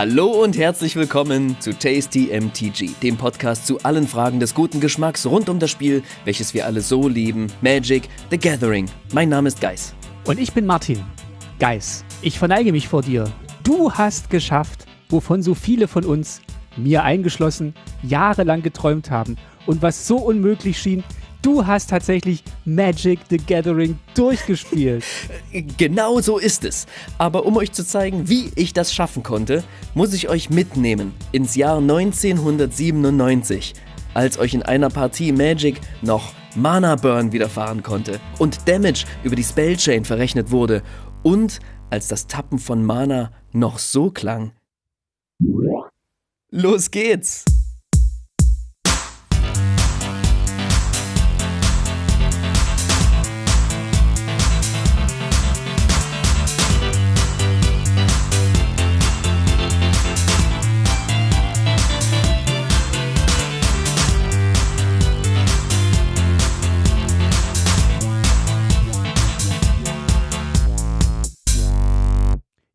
Hallo und herzlich willkommen zu Tasty MTG, dem Podcast zu allen Fragen des guten Geschmacks rund um das Spiel, welches wir alle so lieben, Magic the Gathering. Mein Name ist Geis. Und ich bin Martin. Geis, ich verneige mich vor dir. Du hast geschafft, wovon so viele von uns, mir eingeschlossen, jahrelang geträumt haben und was so unmöglich schien, Du hast tatsächlich Magic the Gathering durchgespielt. Genau so ist es. Aber um euch zu zeigen, wie ich das schaffen konnte, muss ich euch mitnehmen ins Jahr 1997, als euch in einer Partie Magic noch Mana Burn widerfahren konnte und Damage über die Spellchain verrechnet wurde und als das Tappen von Mana noch so klang. Los geht's!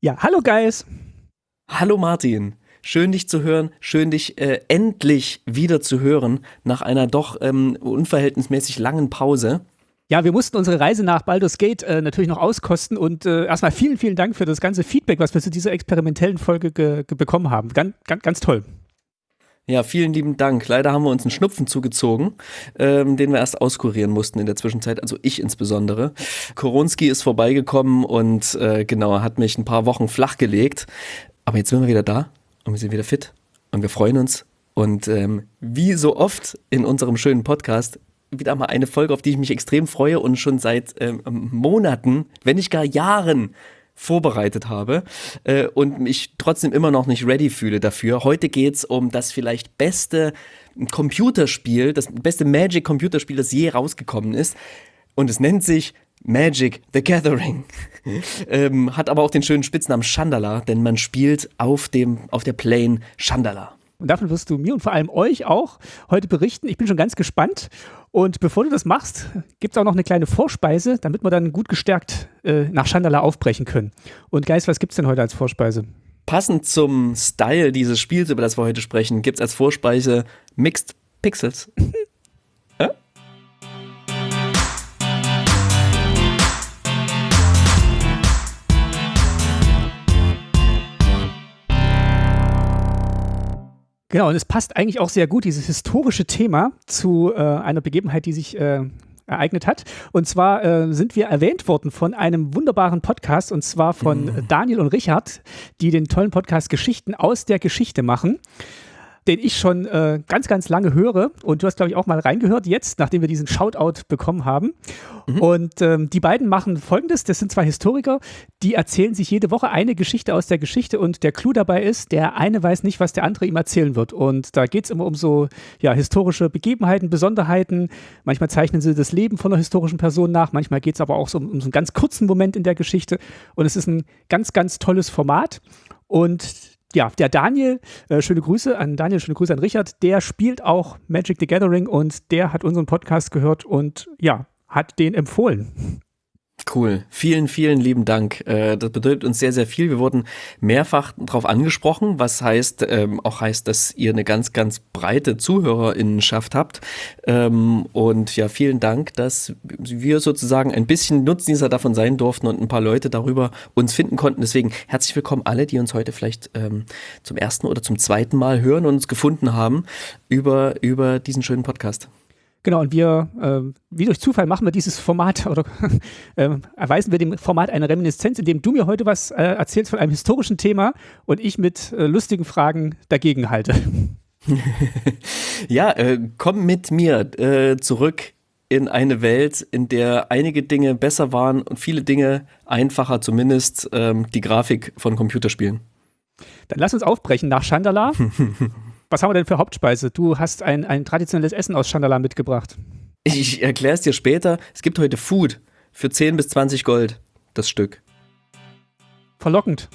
Ja, hallo Guys. Hallo Martin. Schön dich zu hören, schön dich äh, endlich wieder zu hören nach einer doch ähm, unverhältnismäßig langen Pause. Ja, wir mussten unsere Reise nach Baldur's Gate äh, natürlich noch auskosten und äh, erstmal vielen, vielen Dank für das ganze Feedback, was wir zu dieser experimentellen Folge bekommen haben. Ganz, ganz, ganz toll. Ja, vielen lieben Dank. Leider haben wir uns einen Schnupfen zugezogen, ähm, den wir erst auskurieren mussten in der Zwischenzeit, also ich insbesondere. Koronski ist vorbeigekommen und äh, genau, hat mich ein paar Wochen flachgelegt. Aber jetzt sind wir wieder da und wir sind wieder fit und wir freuen uns. Und ähm, wie so oft in unserem schönen Podcast, wieder mal eine Folge, auf die ich mich extrem freue und schon seit ähm, Monaten, wenn nicht gar Jahren vorbereitet habe äh, und mich trotzdem immer noch nicht ready fühle dafür. Heute geht es um das vielleicht beste Computerspiel, das beste Magic-Computerspiel, das je rausgekommen ist. Und es nennt sich Magic the Gathering. ähm, hat aber auch den schönen Spitznamen Chandala, denn man spielt auf, dem, auf der Plane Chandala. Und davon wirst du mir und vor allem euch auch heute berichten. Ich bin schon ganz gespannt. Und bevor du das machst, gibt es auch noch eine kleine Vorspeise, damit wir dann gut gestärkt äh, nach Chandala aufbrechen können. Und Geist, was gibt es denn heute als Vorspeise? Passend zum Style dieses Spiels, über das wir heute sprechen, gibt es als Vorspeise Mixed Pixels. Genau, und es passt eigentlich auch sehr gut, dieses historische Thema, zu äh, einer Begebenheit, die sich äh, ereignet hat. Und zwar äh, sind wir erwähnt worden von einem wunderbaren Podcast, und zwar von mhm. Daniel und Richard, die den tollen Podcast Geschichten aus der Geschichte machen den ich schon äh, ganz, ganz lange höre. Und du hast, glaube ich, auch mal reingehört jetzt, nachdem wir diesen Shoutout bekommen haben. Mhm. Und ähm, die beiden machen folgendes: Das sind zwei Historiker, die erzählen sich jede Woche eine Geschichte aus der Geschichte. Und der Clou dabei ist, der eine weiß nicht, was der andere ihm erzählen wird. Und da geht es immer um so ja, historische Begebenheiten, Besonderheiten. Manchmal zeichnen sie das Leben von einer historischen Person nach. Manchmal geht es aber auch so um, um so einen ganz kurzen Moment in der Geschichte. Und es ist ein ganz, ganz tolles Format. Und ja, der Daniel, äh, schöne Grüße an Daniel, schöne Grüße an Richard, der spielt auch Magic the Gathering und der hat unseren Podcast gehört und ja, hat den empfohlen. Cool. Vielen, vielen lieben Dank. Äh, das bedeutet uns sehr, sehr viel. Wir wurden mehrfach darauf angesprochen, was heißt, ähm, auch heißt, dass ihr eine ganz, ganz breite Zuhörerinnenschaft habt. Ähm, und ja, vielen Dank, dass wir sozusagen ein bisschen Nutznießer davon sein durften und ein paar Leute darüber uns finden konnten. Deswegen herzlich willkommen alle, die uns heute vielleicht ähm, zum ersten oder zum zweiten Mal hören und uns gefunden haben über, über diesen schönen Podcast. Genau, und wir, äh, wie durch Zufall, machen wir dieses Format oder äh, erweisen wir dem Format eine Reminiszenz, indem du mir heute was äh, erzählst von einem historischen Thema und ich mit äh, lustigen Fragen dagegen halte. ja, äh, komm mit mir äh, zurück in eine Welt, in der einige Dinge besser waren und viele Dinge einfacher, zumindest ähm, die Grafik von Computerspielen. Dann lass uns aufbrechen nach Chandala. Was haben wir denn für Hauptspeise? Du hast ein, ein traditionelles Essen aus Chandala mitgebracht. Ich erkläre es dir später. Es gibt heute Food für 10 bis 20 Gold, das Stück. Verlockend.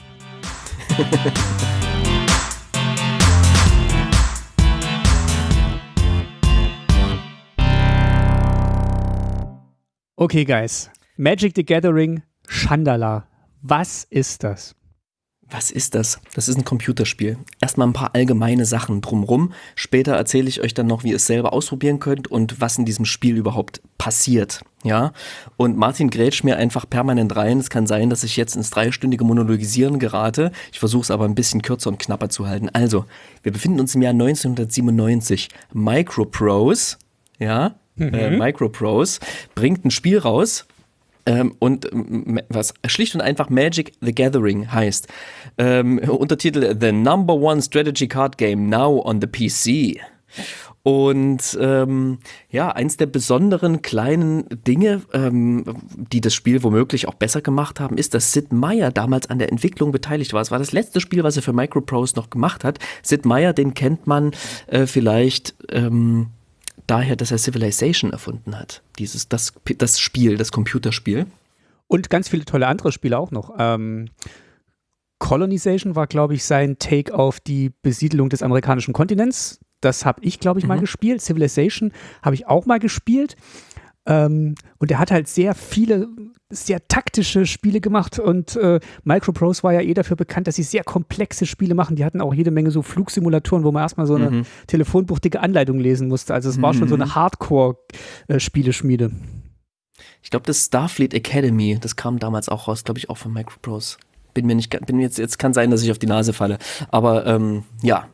okay, Guys. Magic the Gathering Chandala. Was ist das? Was ist das? Das ist ein Computerspiel. Erstmal ein paar allgemeine Sachen drumrum. Später erzähle ich euch dann noch, wie ihr es selber ausprobieren könnt und was in diesem Spiel überhaupt passiert. Ja, und Martin grätscht mir einfach permanent rein. Es kann sein, dass ich jetzt ins dreistündige Monologisieren gerate. Ich versuche es aber ein bisschen kürzer und knapper zu halten. Also, wir befinden uns im Jahr 1997. Microprose, ja, mhm. äh, Microprose bringt ein Spiel raus, ähm, und was schlicht und einfach Magic the Gathering heißt. Ähm, Untertitel The Number One Strategy Card Game Now on the PC. Und ähm, ja, eins der besonderen kleinen Dinge, ähm, die das Spiel womöglich auch besser gemacht haben, ist, dass Sid Meier damals an der Entwicklung beteiligt war. Es war das letzte Spiel, was er für Microprose noch gemacht hat. Sid Meier, den kennt man äh, vielleicht ähm, daher, dass er Civilization erfunden hat. Dieses, das, das Spiel, das Computerspiel. Und ganz viele tolle andere Spiele auch noch. Ähm, Colonization war, glaube ich, sein Take auf die Besiedelung des amerikanischen Kontinents. Das habe ich, glaube ich, mhm. mal gespielt. Civilization habe ich auch mal gespielt. Ähm, und er hat halt sehr viele, sehr taktische Spiele gemacht und äh, Microprose war ja eh dafür bekannt, dass sie sehr komplexe Spiele machen. Die hatten auch jede Menge so Flugsimulatoren, wo man erstmal so eine mhm. telefonbuchtige Anleitung lesen musste. Also es mhm. war schon so eine mhm. Hardcore-Spieleschmiede. Äh, ich glaube, das Starfleet Academy, das kam damals auch raus, glaube ich, auch von Microprose bin mir nicht, bin jetzt, jetzt kann sein, dass ich auf die Nase falle. Aber ähm, ja,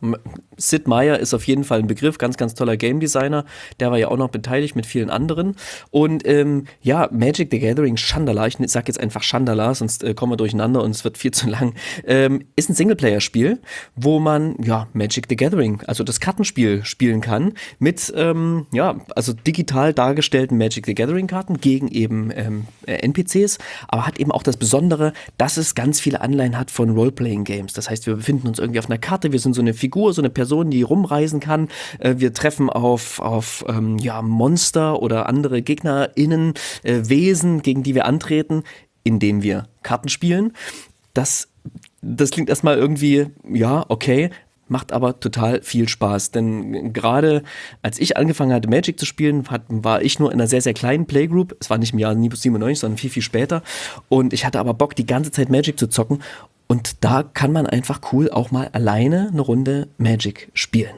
Sid Meier ist auf jeden Fall ein Begriff, ganz, ganz toller Game Designer. Der war ja auch noch beteiligt mit vielen anderen. Und ähm, ja, Magic the Gathering Chandala, ich sag jetzt einfach Chandala, sonst äh, kommen wir durcheinander und es wird viel zu lang, ähm, ist ein Singleplayer-Spiel, wo man ja Magic the Gathering, also das Kartenspiel spielen kann, mit ähm, ja, also digital dargestellten Magic the Gathering-Karten gegen eben ähm, äh, NPCs, aber hat eben auch das Besondere, dass es ganz viele Anleihen hat von Role-Playing-Games. Das heißt, wir befinden uns irgendwie auf einer Karte, wir sind so eine Figur, so eine Person, die rumreisen kann. Äh, wir treffen auf, auf ähm, ja, Monster oder andere GegnerInnen, äh, Wesen, gegen die wir antreten, indem wir Karten spielen. Das das klingt erstmal irgendwie, ja, okay, macht aber total viel Spaß. Denn gerade als ich angefangen hatte, Magic zu spielen, hat, war ich nur in einer sehr, sehr kleinen Playgroup. Es war nicht im Jahr 97, sondern viel, viel später. Und ich hatte aber Bock, die ganze Zeit Magic zu zocken. Und da kann man einfach cool auch mal alleine eine Runde Magic spielen.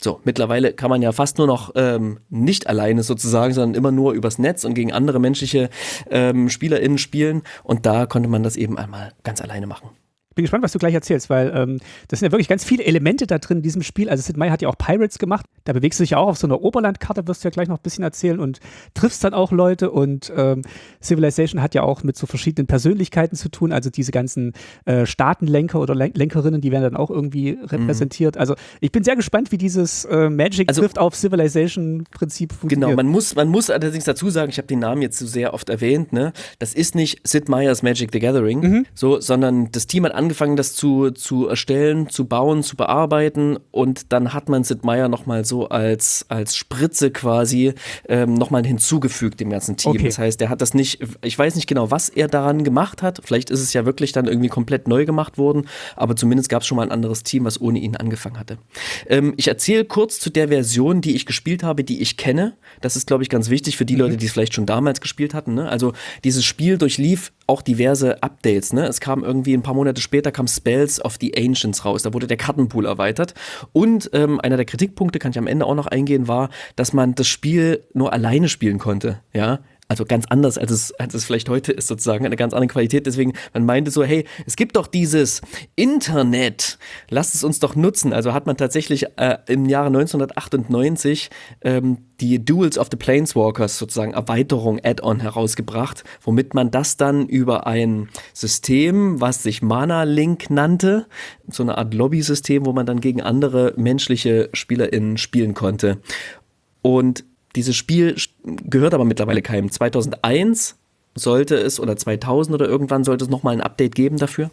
So, mittlerweile kann man ja fast nur noch ähm, nicht alleine sozusagen, sondern immer nur übers Netz und gegen andere menschliche ähm, SpielerInnen spielen. Und da konnte man das eben einmal ganz alleine machen bin gespannt, was du gleich erzählst, weil ähm, das sind ja wirklich ganz viele Elemente da drin in diesem Spiel. Also Sid Meier hat ja auch Pirates gemacht. Da bewegst du dich ja auch auf so einer Oberlandkarte, wirst du ja gleich noch ein bisschen erzählen und triffst dann auch Leute. Und ähm, Civilization hat ja auch mit so verschiedenen Persönlichkeiten zu tun. Also diese ganzen äh, Staatenlenker oder Len Lenkerinnen, die werden dann auch irgendwie repräsentiert. Mhm. Also ich bin sehr gespannt, wie dieses äh, Magic also, trifft auf Civilization-Prinzip funktioniert. Genau, man muss, man muss allerdings dazu sagen, ich habe den Namen jetzt so sehr oft erwähnt, ne? Das ist nicht Sid Meier's Magic the Gathering, mhm. so, sondern das Team hat angefangen, das zu, zu erstellen, zu bauen, zu bearbeiten und dann hat man Sid Meier nochmal so als, als Spritze quasi ähm, nochmal hinzugefügt dem ganzen Team. Okay. Das heißt, er hat das nicht, ich weiß nicht genau, was er daran gemacht hat. Vielleicht ist es ja wirklich dann irgendwie komplett neu gemacht worden, aber zumindest gab es schon mal ein anderes Team, was ohne ihn angefangen hatte. Ähm, ich erzähle kurz zu der Version, die ich gespielt habe, die ich kenne. Das ist, glaube ich, ganz wichtig für die mhm. Leute, die es vielleicht schon damals gespielt hatten. Ne? Also dieses Spiel durchlief auch diverse Updates. Ne? Es kam irgendwie ein paar Monate später kam Spells of the Ancients raus. Da wurde der Kartenpool erweitert. Und ähm, einer der Kritikpunkte, kann ich am Ende auch noch eingehen, war, dass man das Spiel nur alleine spielen konnte. Ja, also ganz anders, als es, als es vielleicht heute ist, sozusagen, eine ganz andere Qualität. Deswegen, man meinte so, hey, es gibt doch dieses Internet, lasst es uns doch nutzen. Also hat man tatsächlich äh, im Jahre 1998 ähm, die Duels of the Planeswalkers sozusagen Erweiterung Add-on herausgebracht, womit man das dann über ein System, was sich Mana Link nannte, so eine Art Lobby-System, wo man dann gegen andere menschliche SpielerInnen spielen konnte. Und dieses Spiel gehört aber mittlerweile keinem. 2001 sollte es oder 2000 oder irgendwann sollte es nochmal ein Update geben dafür.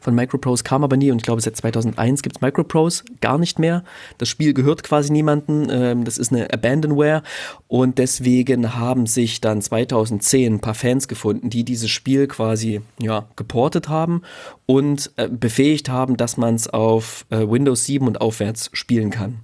Von Microprose kam aber nie und ich glaube seit 2001 gibt es Microprose gar nicht mehr. Das Spiel gehört quasi niemandem, ähm, das ist eine Abandonware und deswegen haben sich dann 2010 ein paar Fans gefunden, die dieses Spiel quasi ja, geportet haben und äh, befähigt haben, dass man es auf äh, Windows 7 und aufwärts spielen kann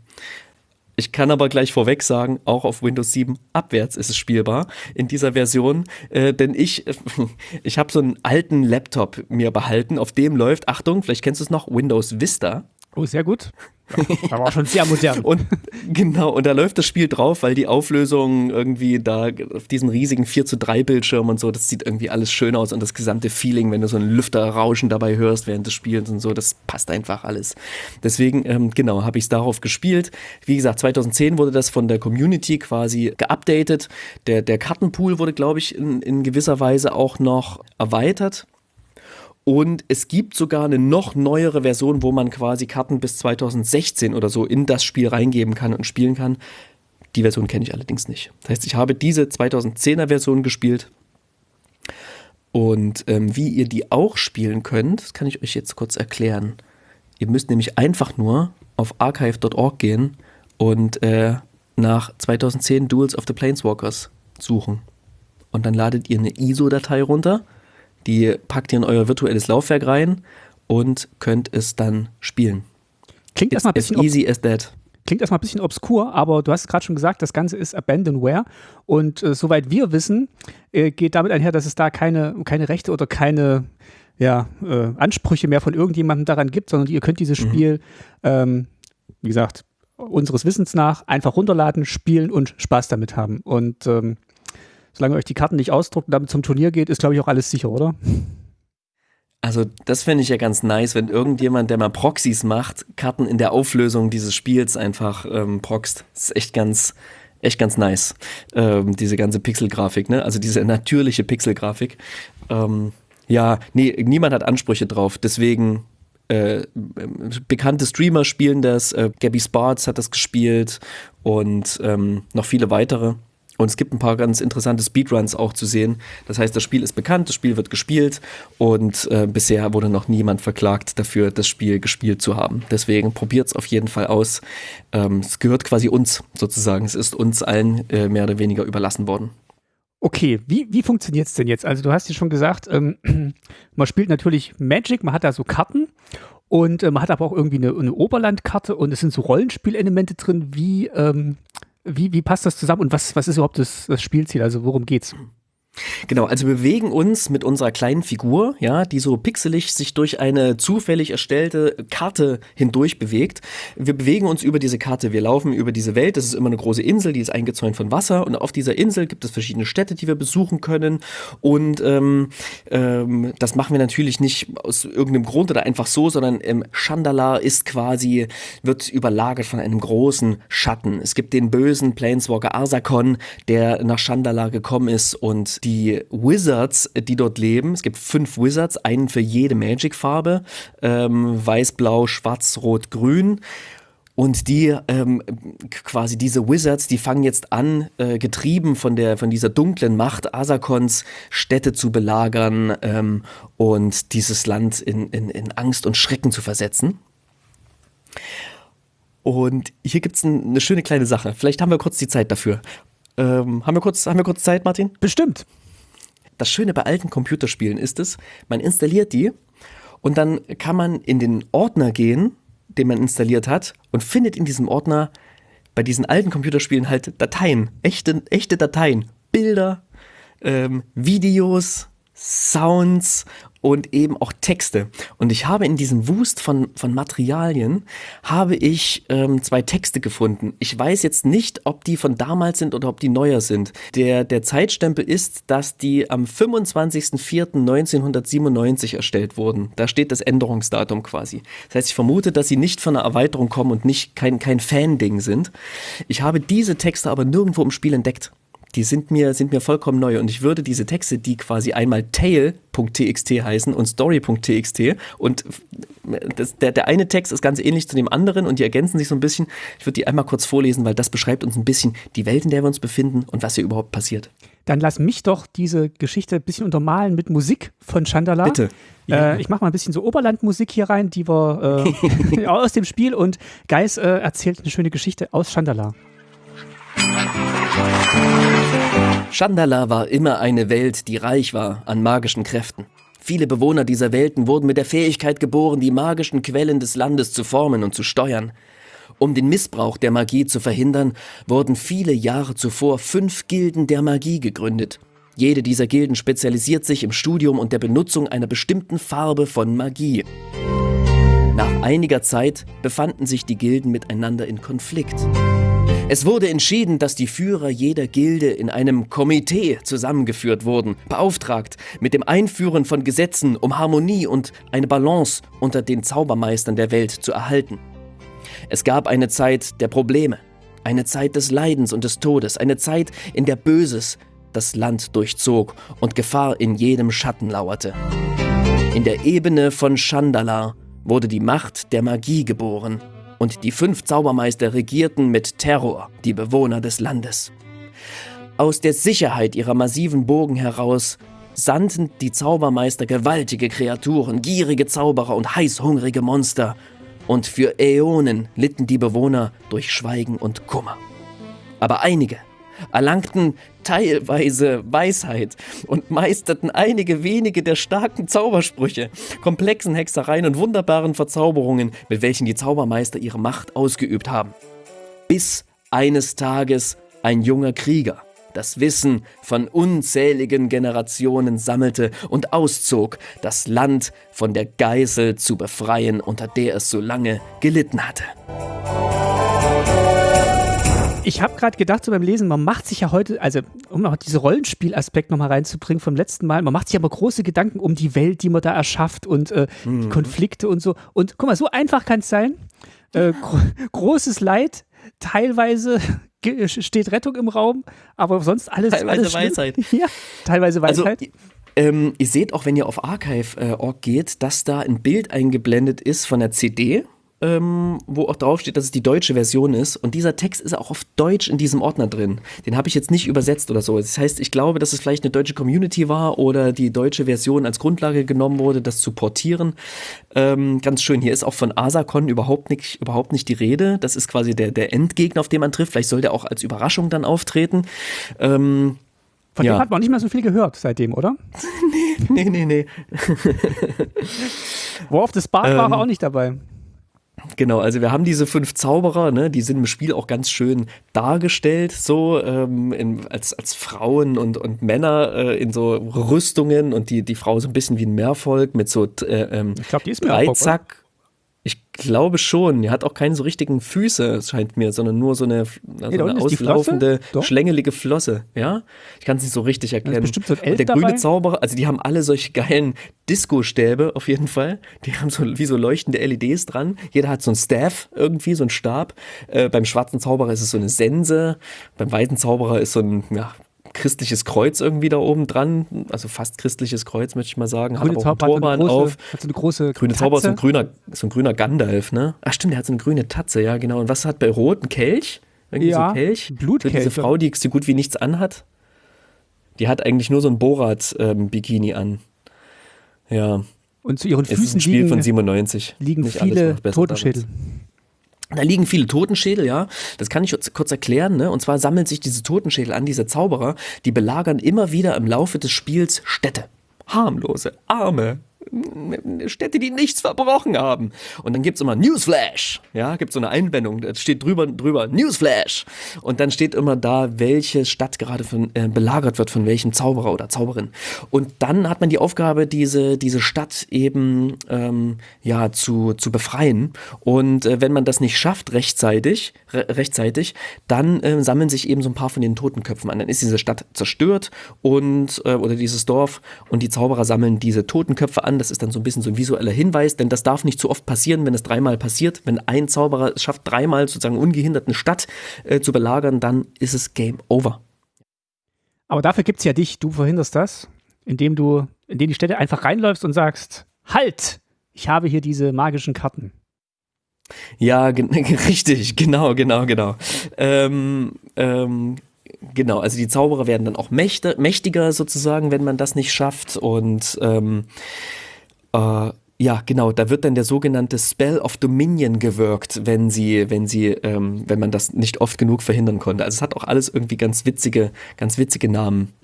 Ich kann aber gleich vorweg sagen, auch auf Windows 7 abwärts ist es spielbar in dieser Version, äh, denn ich, ich habe so einen alten Laptop mir behalten, auf dem läuft, Achtung, vielleicht kennst du es noch, Windows Vista. Oh, sehr gut. Ja, aber auch schon sehr modern. Und genau, und da läuft das Spiel drauf, weil die Auflösung irgendwie da auf diesen riesigen 4 zu 3 Bildschirm und so, das sieht irgendwie alles schön aus und das gesamte Feeling, wenn du so ein Lüfterrauschen dabei hörst während des Spiels und so, das passt einfach alles. Deswegen, ähm, genau, habe ich es darauf gespielt. Wie gesagt, 2010 wurde das von der Community quasi geupdatet. Der, der Kartenpool wurde, glaube ich, in, in gewisser Weise auch noch erweitert. Und es gibt sogar eine noch neuere Version, wo man quasi Karten bis 2016 oder so in das Spiel reingeben kann und spielen kann. Die Version kenne ich allerdings nicht. Das heißt, ich habe diese 2010er Version gespielt. Und ähm, wie ihr die auch spielen könnt, das kann ich euch jetzt kurz erklären. Ihr müsst nämlich einfach nur auf archive.org gehen und äh, nach 2010 Duels of the Planeswalkers suchen. Und dann ladet ihr eine ISO-Datei runter die packt ihr in euer virtuelles Laufwerk rein und könnt es dann spielen. Klingt erstmal ein bisschen as easy as that. Klingt erstmal ein bisschen obskur, aber du hast gerade schon gesagt, das Ganze ist Abandonware. Und äh, soweit wir wissen, äh, geht damit einher, dass es da keine, keine Rechte oder keine ja, äh, Ansprüche mehr von irgendjemandem daran gibt, sondern ihr könnt dieses mhm. Spiel, ähm, wie gesagt, unseres Wissens nach einfach runterladen, spielen und Spaß damit haben. Und ähm, solange euch die Karten nicht ausdruckt und damit zum Turnier geht, ist, glaube ich, auch alles sicher, oder? Also, das fände ich ja ganz nice, wenn irgendjemand, der mal Proxys macht, Karten in der Auflösung dieses Spiels einfach ähm, proxt. Das ist echt ganz, echt ganz nice. Ähm, diese ganze Pixelgrafik, ne? Also diese natürliche Pixelgrafik. Ähm, ja, nee, niemand hat Ansprüche drauf. Deswegen äh, bekannte Streamer spielen das. Äh, Gabby Sparts hat das gespielt und ähm, noch viele weitere. Und es gibt ein paar ganz interessante Speedruns auch zu sehen. Das heißt, das Spiel ist bekannt, das Spiel wird gespielt und äh, bisher wurde noch niemand verklagt dafür, das Spiel gespielt zu haben. Deswegen probiert es auf jeden Fall aus. Ähm, es gehört quasi uns sozusagen. Es ist uns allen äh, mehr oder weniger überlassen worden. Okay, wie, wie funktioniert es denn jetzt? Also du hast ja schon gesagt, ähm, man spielt natürlich Magic, man hat da so Karten und äh, man hat aber auch irgendwie eine, eine Oberlandkarte und es sind so Rollenspielelemente drin. Wie, ähm, wie, wie passt das zusammen und was, was ist überhaupt das, das Spielziel? Also worum geht's? Genau, also wir bewegen uns mit unserer kleinen Figur, ja, die so pixelig sich durch eine zufällig erstellte Karte hindurch bewegt. Wir bewegen uns über diese Karte, wir laufen über diese Welt, das ist immer eine große Insel, die ist eingezäunt von Wasser und auf dieser Insel gibt es verschiedene Städte, die wir besuchen können und ähm, ähm, das machen wir natürlich nicht aus irgendeinem Grund oder einfach so, sondern ähm, Chandala ist quasi, wird überlagert von einem großen Schatten. Es gibt den bösen Planeswalker Arsakon, der nach Chandala gekommen ist und die Wizards, die dort leben. Es gibt fünf Wizards, einen für jede Magic-Farbe. Ähm, Weiß, Blau, Schwarz, Rot, Grün. Und die ähm, quasi diese Wizards, die fangen jetzt an, äh, getrieben von der von dieser dunklen Macht Asakons Städte zu belagern ähm, und dieses Land in, in, in Angst und Schrecken zu versetzen. Und hier gibt es ein, eine schöne kleine Sache. Vielleicht haben wir kurz die Zeit dafür. Ähm, haben, wir kurz, haben wir kurz Zeit, Martin? Bestimmt. Das Schöne bei alten Computerspielen ist es, man installiert die und dann kann man in den Ordner gehen, den man installiert hat und findet in diesem Ordner bei diesen alten Computerspielen halt Dateien, echte, echte Dateien, Bilder, ähm, Videos, Sounds und eben auch Texte. Und ich habe in diesem Wust von, von Materialien, habe ich ähm, zwei Texte gefunden. Ich weiß jetzt nicht, ob die von damals sind oder ob die neuer sind. Der, der Zeitstempel ist, dass die am 25.04.1997 erstellt wurden. Da steht das Änderungsdatum quasi. Das heißt, ich vermute, dass sie nicht von einer Erweiterung kommen und nicht kein, kein Fan-Ding sind. Ich habe diese Texte aber nirgendwo im Spiel entdeckt die sind mir, sind mir vollkommen neu. Und ich würde diese Texte, die quasi einmal tail.txt heißen und story.txt und das, der, der eine Text ist ganz ähnlich zu dem anderen und die ergänzen sich so ein bisschen. Ich würde die einmal kurz vorlesen, weil das beschreibt uns ein bisschen die Welt, in der wir uns befinden und was hier überhaupt passiert. Dann lass mich doch diese Geschichte ein bisschen untermalen mit Musik von Chandala. Bitte. Ja. Äh, ich mache mal ein bisschen so Oberlandmusik hier rein, die wir äh, aus dem Spiel und Geis äh, erzählt eine schöne Geschichte aus Chandala. Chandala war immer eine Welt, die reich war an magischen Kräften. Viele Bewohner dieser Welten wurden mit der Fähigkeit geboren, die magischen Quellen des Landes zu formen und zu steuern. Um den Missbrauch der Magie zu verhindern, wurden viele Jahre zuvor fünf Gilden der Magie gegründet. Jede dieser Gilden spezialisiert sich im Studium und der Benutzung einer bestimmten Farbe von Magie. Nach einiger Zeit befanden sich die Gilden miteinander in Konflikt. Es wurde entschieden, dass die Führer jeder Gilde in einem Komitee zusammengeführt wurden, beauftragt mit dem Einführen von Gesetzen, um Harmonie und eine Balance unter den Zaubermeistern der Welt zu erhalten. Es gab eine Zeit der Probleme, eine Zeit des Leidens und des Todes, eine Zeit, in der Böses das Land durchzog und Gefahr in jedem Schatten lauerte. In der Ebene von Chandala wurde die Macht der Magie geboren und die fünf Zaubermeister regierten mit Terror die Bewohner des Landes. Aus der Sicherheit ihrer massiven Burgen heraus sandten die Zaubermeister gewaltige Kreaturen, gierige Zauberer und heißhungrige Monster, und für Äonen litten die Bewohner durch Schweigen und Kummer. Aber einige erlangten teilweise Weisheit und meisterten einige wenige der starken Zaubersprüche, komplexen Hexereien und wunderbaren Verzauberungen, mit welchen die Zaubermeister ihre Macht ausgeübt haben. Bis eines Tages ein junger Krieger das Wissen von unzähligen Generationen sammelte und auszog, das Land von der Geißel zu befreien, unter der es so lange gelitten hatte. Ich habe gerade gedacht, so beim Lesen, man macht sich ja heute, also um noch diesen Rollenspielaspekt nochmal reinzubringen vom letzten Mal, man macht sich aber große Gedanken um die Welt, die man da erschafft und äh, mhm. die Konflikte und so. Und guck mal, so einfach kann es sein. Äh, gro großes Leid, teilweise steht Rettung im Raum, aber sonst alles. Teilweise alles Weisheit. Ja, teilweise also, Weisheit. Also, ähm, ihr seht auch, wenn ihr auf archive.org äh, geht, dass da ein Bild eingeblendet ist von der CD ähm, wo auch draufsteht, dass es die deutsche Version ist. Und dieser Text ist auch auf Deutsch in diesem Ordner drin. Den habe ich jetzt nicht übersetzt oder so. Das heißt, ich glaube, dass es vielleicht eine deutsche Community war oder die deutsche Version als Grundlage genommen wurde, das zu portieren. Ähm, ganz schön. Hier ist auch von Asacon überhaupt nicht, überhaupt nicht die Rede. Das ist quasi der, der Endgegner, auf den man trifft. Vielleicht soll der auch als Überraschung dann auftreten. Ähm, von ja. dem hat man nicht mehr so viel gehört seitdem, oder? nee, nee, nee, nee. War auf das Bad ähm, war auch nicht dabei. Genau, also wir haben diese fünf Zauberer, ne, die sind im Spiel auch ganz schön dargestellt, so ähm, in, als, als Frauen und, und Männer äh, in so Rüstungen und die, die Frau so ein bisschen wie ein Meervolk mit so äh, ähm, ich glaub, die ist Dreizack. Ich glaube schon. Die hat auch keine so richtigen Füße, scheint mir, sondern nur so eine, also nee, eine auslaufende, schlängelige Flosse. Ja, ich kann es nicht so richtig erklären. bestimmt so der dabei? grüne Zauberer, also die haben alle solche geilen Disco-Stäbe auf jeden Fall. Die haben so wie so leuchtende LEDs dran. Jeder hat so einen Staff irgendwie, so einen Stab. Äh, beim schwarzen Zauberer ist es so eine Sense. Beim weißen Zauberer ist so ein ja, christliches Kreuz irgendwie da oben dran, also fast christliches Kreuz, möchte ich mal sagen. Grüne hat auch Zauber einen Turban auf. Hat so eine große Grüne Zauber ist so ein grüner, so ein grüner Gandalf, ne? Ach stimmt, der hat so eine grüne Tatze, ja genau. Und was hat bei Rot? Ein Kelch? Irgendwie ja, so Kelch? Blutkelch. So diese Frau, die so gut wie nichts anhat. Die hat eigentlich nur so ein Borat-Bikini ähm, an. Ja. Und zu ihren Füßen ist ein Spiel liegen, von 97. liegen Nicht viele Totenschädel. Damals. Da liegen viele Totenschädel, ja. Das kann ich kurz erklären, ne? Und zwar sammeln sich diese Totenschädel an, diese Zauberer, die belagern immer wieder im Laufe des Spiels Städte. Harmlose, arme, Städte, die nichts verbrochen haben. Und dann gibt es immer Newsflash. Ja, gibt so eine Einblendung, da steht drüber, drüber Newsflash. Und dann steht immer da, welche Stadt gerade von, äh, belagert wird, von welchem Zauberer oder Zauberin. Und dann hat man die Aufgabe, diese, diese Stadt eben ähm, ja, zu, zu befreien. Und äh, wenn man das nicht schafft rechtzeitig, re rechtzeitig, dann äh, sammeln sich eben so ein paar von den Totenköpfen an. Dann ist diese Stadt zerstört und äh, oder dieses Dorf und die Zauberer sammeln diese Totenköpfe an das ist dann so ein bisschen so ein visueller Hinweis, denn das darf nicht zu oft passieren, wenn es dreimal passiert. Wenn ein Zauberer es schafft, dreimal sozusagen ungehindert eine Stadt äh, zu belagern, dann ist es Game Over. Aber dafür gibt es ja dich, du verhinderst das, indem du in die Städte einfach reinläufst und sagst, halt, ich habe hier diese magischen Karten. Ja, richtig, genau, genau, genau. Ähm, ähm, genau, also die Zauberer werden dann auch mächtiger sozusagen, wenn man das nicht schafft und ähm, äh, ja, genau, da wird dann der sogenannte Spell of Dominion gewirkt, wenn sie, wenn sie, ähm, wenn man das nicht oft genug verhindern konnte. Also es hat auch alles irgendwie ganz witzige, ganz witzige Namen.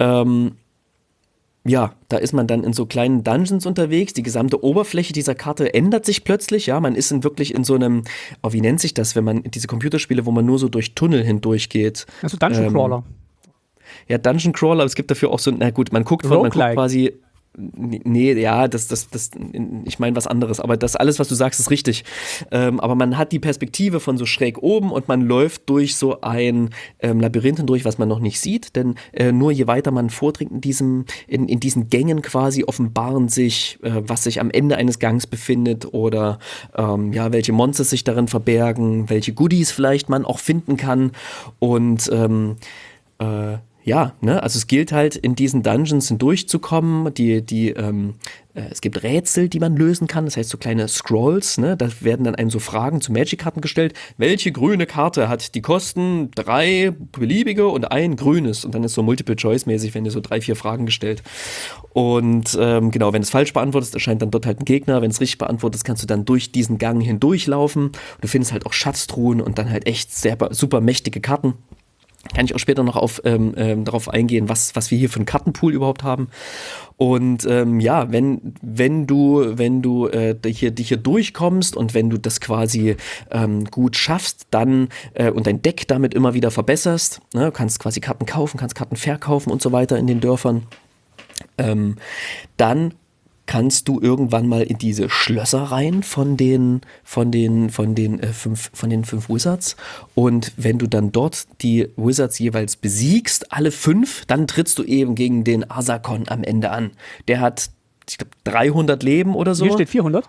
Ähm, ja, da ist man dann in so kleinen Dungeons unterwegs. Die gesamte Oberfläche dieser Karte ändert sich plötzlich. Ja, man ist in wirklich in so einem, oh, wie nennt sich das, wenn man diese Computerspiele, wo man nur so durch Tunnel hindurch geht. Also Dungeon Crawler. Ähm, ja, Dungeon Crawler, aber es gibt dafür auch so, na gut, man guckt, man guckt quasi Nee, ja, das, das, das, ich meine was anderes, aber das alles, was du sagst, ist richtig. Ähm, aber man hat die Perspektive von so schräg oben und man läuft durch so ein ähm, Labyrinth hindurch, was man noch nicht sieht, denn äh, nur je weiter man vordringt in diesem, in, in diesen Gängen quasi offenbaren sich, äh, was sich am Ende eines Gangs befindet oder ähm, ja, welche Monster sich darin verbergen, welche Goodies vielleicht man auch finden kann. Und ähm, äh, ja, ne, also es gilt halt in diesen Dungeons hindurchzukommen, die, die, ähm, äh, es gibt Rätsel, die man lösen kann, das heißt so kleine Scrolls, ne, da werden dann einem so Fragen zu Magic-Karten gestellt. Welche grüne Karte hat die Kosten drei beliebige und ein grünes? Und dann ist so Multiple-Choice-mäßig, wenn dir so drei, vier Fragen gestellt. Und ähm, genau, wenn es falsch beantwortest, erscheint dann dort halt ein Gegner. Wenn es richtig beantwortest, kannst du dann durch diesen Gang hindurchlaufen. Du findest halt auch Schatztruhen und dann halt echt sehr, super mächtige Karten. Kann ich auch später noch auf, ähm, ähm, darauf eingehen, was, was wir hier für einen Kartenpool überhaupt haben. Und ähm, ja, wenn, wenn du, wenn du äh, hier, dich hier durchkommst und wenn du das quasi ähm, gut schaffst, dann äh, und dein Deck damit immer wieder verbesserst, ne, kannst quasi Karten kaufen, kannst Karten verkaufen und so weiter in den Dörfern, ähm, dann kannst du irgendwann mal in diese Schlösser rein von den, von den, von den, äh, fünf, von den fünf Wizards. Und wenn du dann dort die Wizards jeweils besiegst, alle fünf, dann trittst du eben gegen den Asakon am Ende an. Der hat, ich glaube, 300 Leben oder so. Hier steht 400.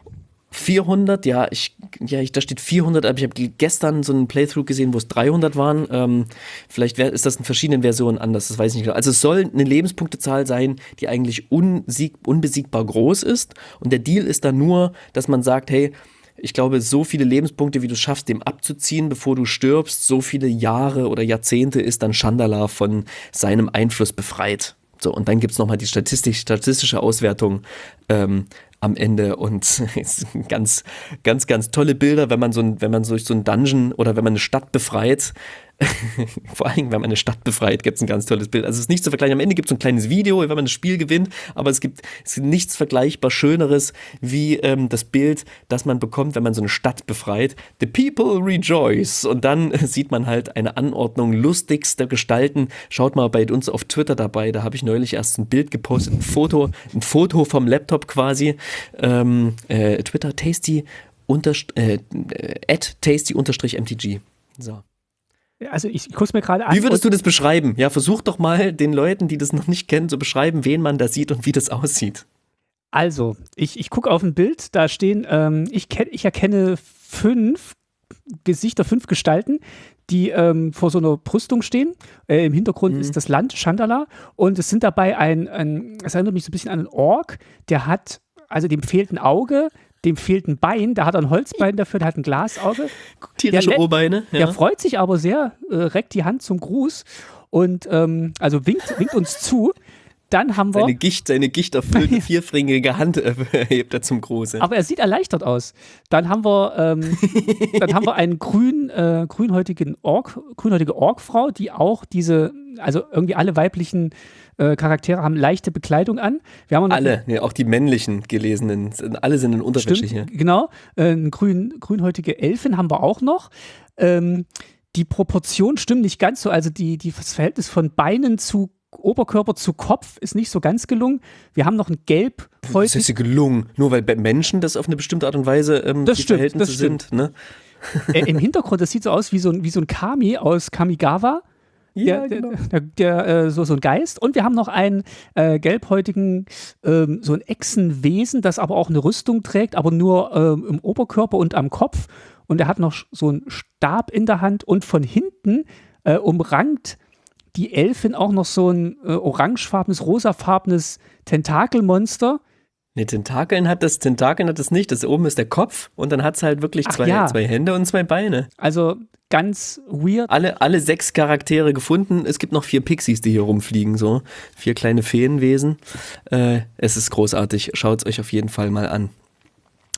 400, ja, ich, ja, ich, da steht 400, aber ich habe gestern so einen Playthrough gesehen, wo es 300 waren. Ähm, vielleicht wär, ist das in verschiedenen Versionen anders, das weiß ich nicht genau. Also es soll eine Lebenspunktezahl sein, die eigentlich unsieg, unbesiegbar groß ist. Und der Deal ist dann nur, dass man sagt, hey, ich glaube, so viele Lebenspunkte, wie du schaffst, dem abzuziehen, bevor du stirbst, so viele Jahre oder Jahrzehnte ist dann Chandala von seinem Einfluss befreit. So, und dann gibt es nochmal die Statistik, statistische Auswertung, ähm, am Ende und ganz, ganz, ganz tolle Bilder, wenn man so, wenn man durch so einen Dungeon oder wenn man eine Stadt befreit, Vor allem, wenn man eine Stadt befreit, gibt es ein ganz tolles Bild. Also es ist nicht zu vergleichen. Am Ende gibt es ein kleines Video, wenn man das Spiel gewinnt, aber es gibt, es gibt nichts vergleichbar Schöneres wie ähm, das Bild, das man bekommt, wenn man so eine Stadt befreit. The people rejoice. Und dann sieht man halt eine Anordnung lustigster Gestalten. Schaut mal bei uns auf Twitter dabei, da habe ich neulich erst ein Bild gepostet, ein Foto, ein Foto vom Laptop quasi. Ähm, äh, Twitter tasty unterst äh, at tasty unterstrich mtg. So. Also ich, gucke mir gerade an. Wie würdest du das beschreiben? Ja, versuch doch mal den Leuten, die das noch nicht kennen, zu beschreiben, wen man da sieht und wie das aussieht. Also, ich, ich gucke auf ein Bild, da stehen, ähm, ich, ich erkenne fünf Gesichter, fünf Gestalten, die ähm, vor so einer Brüstung stehen. Äh, Im Hintergrund mhm. ist das Land Chandala und es sind dabei ein, ein, es erinnert mich so ein bisschen an einen Ork, der hat, also dem fehlt ein Auge, dem fehlt ein Bein, da hat er ein Holzbein dafür, der hat ein Glasauge. Tierische der, O-Beine. Ja. Der freut sich aber sehr, äh, reckt die Hand zum Gruß und ähm, also winkt, winkt uns zu. Dann haben wir. Seine Gicht, seine gichterfüllte vierfringige Hand äh, hebt er zum Gruße. Aber er sieht erleichtert aus. Dann haben wir, ähm, dann haben wir einen grün, äh, grünhäutigen Ork, grünhäutige Orkfrau, die auch diese, also irgendwie alle weiblichen äh, Charaktere haben leichte Bekleidung an. Wir haben alle, ja, auch die männlichen gelesenen, alle sind in Unterwäsche hier. Genau, äh, grün, grünhäutige Elfen haben wir auch noch. Ähm, die Proportionen stimmen nicht ganz so, also die, die, das Verhältnis von Beinen zu Oberkörper zu Kopf ist nicht so ganz gelungen. Wir haben noch ein Gelb. Das ist ja gelungen, nur weil Menschen das auf eine bestimmte Art und Weise ähm, das die stimmt, Verhältnisse das sind. Ne? Äh, Im Hintergrund, das sieht so aus wie so ein, wie so ein Kami aus Kamigawa. Ja, der, genau. der, der, der äh, so, so ein Geist. Und wir haben noch einen äh, gelbhäutigen, ähm, so ein Echsenwesen, das aber auch eine Rüstung trägt, aber nur ähm, im Oberkörper und am Kopf. Und er hat noch so einen Stab in der Hand und von hinten äh, umrankt die Elfin auch noch so ein äh, orangefarbenes, rosafarbenes Tentakelmonster. Ne, Tentakeln hat das, Tentakeln hat das nicht. Das oben ist der Kopf und dann hat es halt wirklich zwei, ja. zwei Hände und zwei Beine. Also ganz weird. Alle, alle sechs Charaktere gefunden. Es gibt noch vier Pixies, die hier rumfliegen, so. Vier kleine Feenwesen. Äh, es ist großartig. Schaut es euch auf jeden Fall mal an.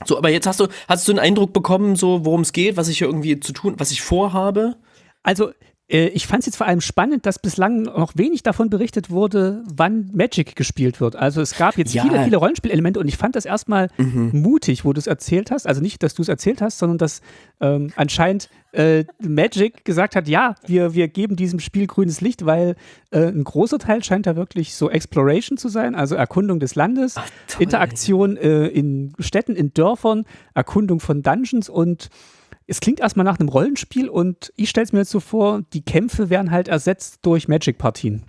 So, aber jetzt hast du, hast du einen Eindruck bekommen, so worum es geht, was ich hier irgendwie zu tun, was ich vorhabe? Also ich fand es jetzt vor allem spannend, dass bislang noch wenig davon berichtet wurde, wann Magic gespielt wird. Also es gab jetzt ja. viele, viele Rollenspielelemente und ich fand das erstmal mhm. mutig, wo du es erzählt hast. Also nicht, dass du es erzählt hast, sondern dass ähm, anscheinend äh, Magic gesagt hat, ja, wir, wir geben diesem Spiel grünes Licht, weil äh, ein großer Teil scheint da wirklich so Exploration zu sein, also Erkundung des Landes, Ach, Interaktion äh, in Städten, in Dörfern, Erkundung von Dungeons und es klingt erstmal nach einem Rollenspiel und ich stelle es mir jetzt so vor, die Kämpfe werden halt ersetzt durch Magic-Partien.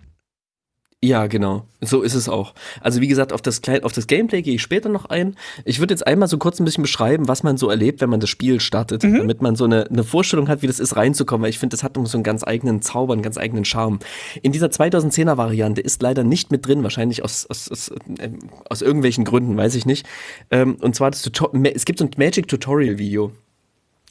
Ja, genau. So ist es auch. Also wie gesagt, auf das, auf das Gameplay gehe ich später noch ein. Ich würde jetzt einmal so kurz ein bisschen beschreiben, was man so erlebt, wenn man das Spiel startet, mhm. damit man so eine, eine Vorstellung hat, wie das ist, reinzukommen, weil ich finde, das hat so einen ganz eigenen Zauber, einen ganz eigenen Charme. In dieser 2010er Variante ist leider nicht mit drin, wahrscheinlich aus, aus, aus, äh, aus irgendwelchen Gründen, weiß ich nicht. Ähm, und zwar, das es gibt so ein Magic-Tutorial-Video.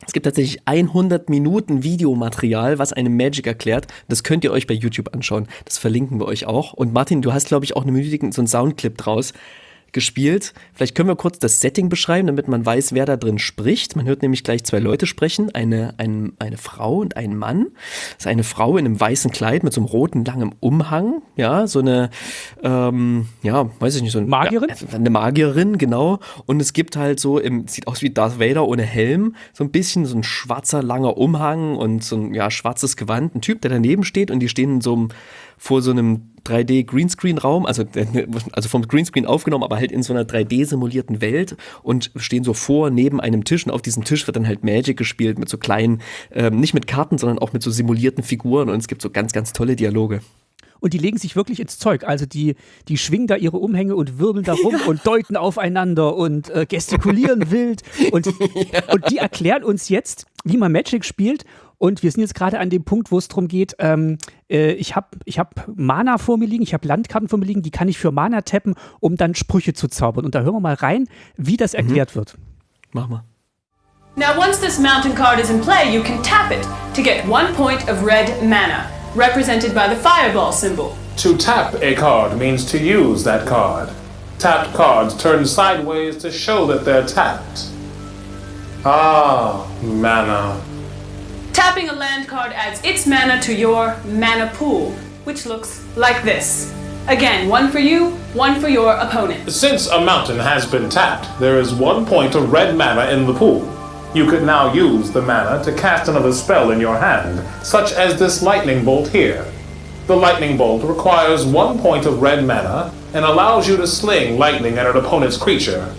Es gibt tatsächlich 100 Minuten Videomaterial, was einem Magic erklärt. Das könnt ihr euch bei YouTube anschauen. Das verlinken wir euch auch. Und Martin, du hast, glaube ich, auch eine Minute so einen Soundclip draus gespielt. Vielleicht können wir kurz das Setting beschreiben, damit man weiß, wer da drin spricht. Man hört nämlich gleich zwei Leute sprechen, eine, ein, eine Frau und einen Mann. Das ist eine Frau in einem weißen Kleid mit so einem roten, langen Umhang. Ja, so eine, ähm, ja, weiß ich nicht, so eine Magierin? Ja, eine Magierin, genau. Und es gibt halt so, im, sieht aus wie Darth Vader ohne Helm, so ein bisschen so ein schwarzer, langer Umhang und so ein, ja, schwarzes Gewand. Ein Typ, der daneben steht und die stehen in so einem, vor so einem 3D Greenscreen Raum, also, also vom Greenscreen aufgenommen, aber halt in so einer 3D simulierten Welt und stehen so vor neben einem Tisch und auf diesem Tisch wird dann halt Magic gespielt mit so kleinen, ähm, nicht mit Karten, sondern auch mit so simulierten Figuren und es gibt so ganz, ganz tolle Dialoge und die legen sich wirklich ins Zeug. Also die, die schwingen da ihre Umhänge und wirbeln da rum ja. und deuten aufeinander und äh, gestikulieren wild. Und, ja. und die erklären uns jetzt, wie man Magic spielt und wir sind jetzt gerade an dem Punkt, wo es darum geht, ähm, äh, ich habe ich hab Mana vor mir liegen, ich habe Landkarten vor mir liegen, die kann ich für Mana tappen, um dann Sprüche zu zaubern. Und da hören wir mal rein, wie das mhm. erklärt wird. Mach mal. Now once this mountain card is in play, you can tap it to get one point of red mana, represented by the fireball symbol. To tap a card means to use that card. Tapped cards turn sideways to show that they're tapped. Ah, mana. Tapping a land card adds its mana to your mana pool, which looks like this. Again, one for you, one for your opponent. Since a mountain has been tapped, there is one point of red mana in the pool. You could now use the mana to cast another spell in your hand, such as this lightning bolt here. The lightning bolt requires one point of red mana and allows you to sling lightning at an opponent's creature,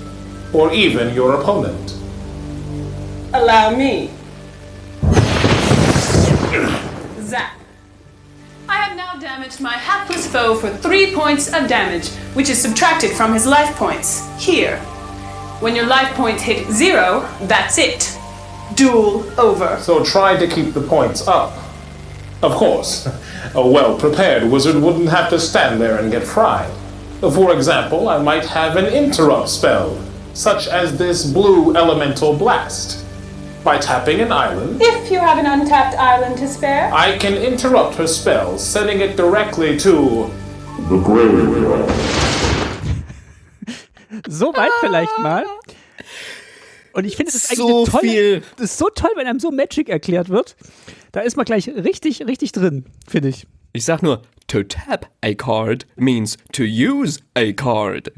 or even your opponent. Allow me. Zap. I have now damaged my hapless foe for 3 points of damage, which is subtracted from his life points, here. When your life points hit 0, that's it. Duel over. So try to keep the points up. Of course, a well-prepared wizard wouldn't have to stand there and get fried. For example, I might have an interrupt spell, such as this blue elemental blast. By tapping an island. If you have an untapped island to spare. I can interrupt her spell, sending it directly to the graveyard. so weit vielleicht mal. Und ich finde, es ist eigentlich so tolle, viel. Das ist so toll, wenn einem so Magic erklärt wird. Da ist man gleich richtig, richtig drin, finde ich. Ich sag nur, to tap a card means to use a card.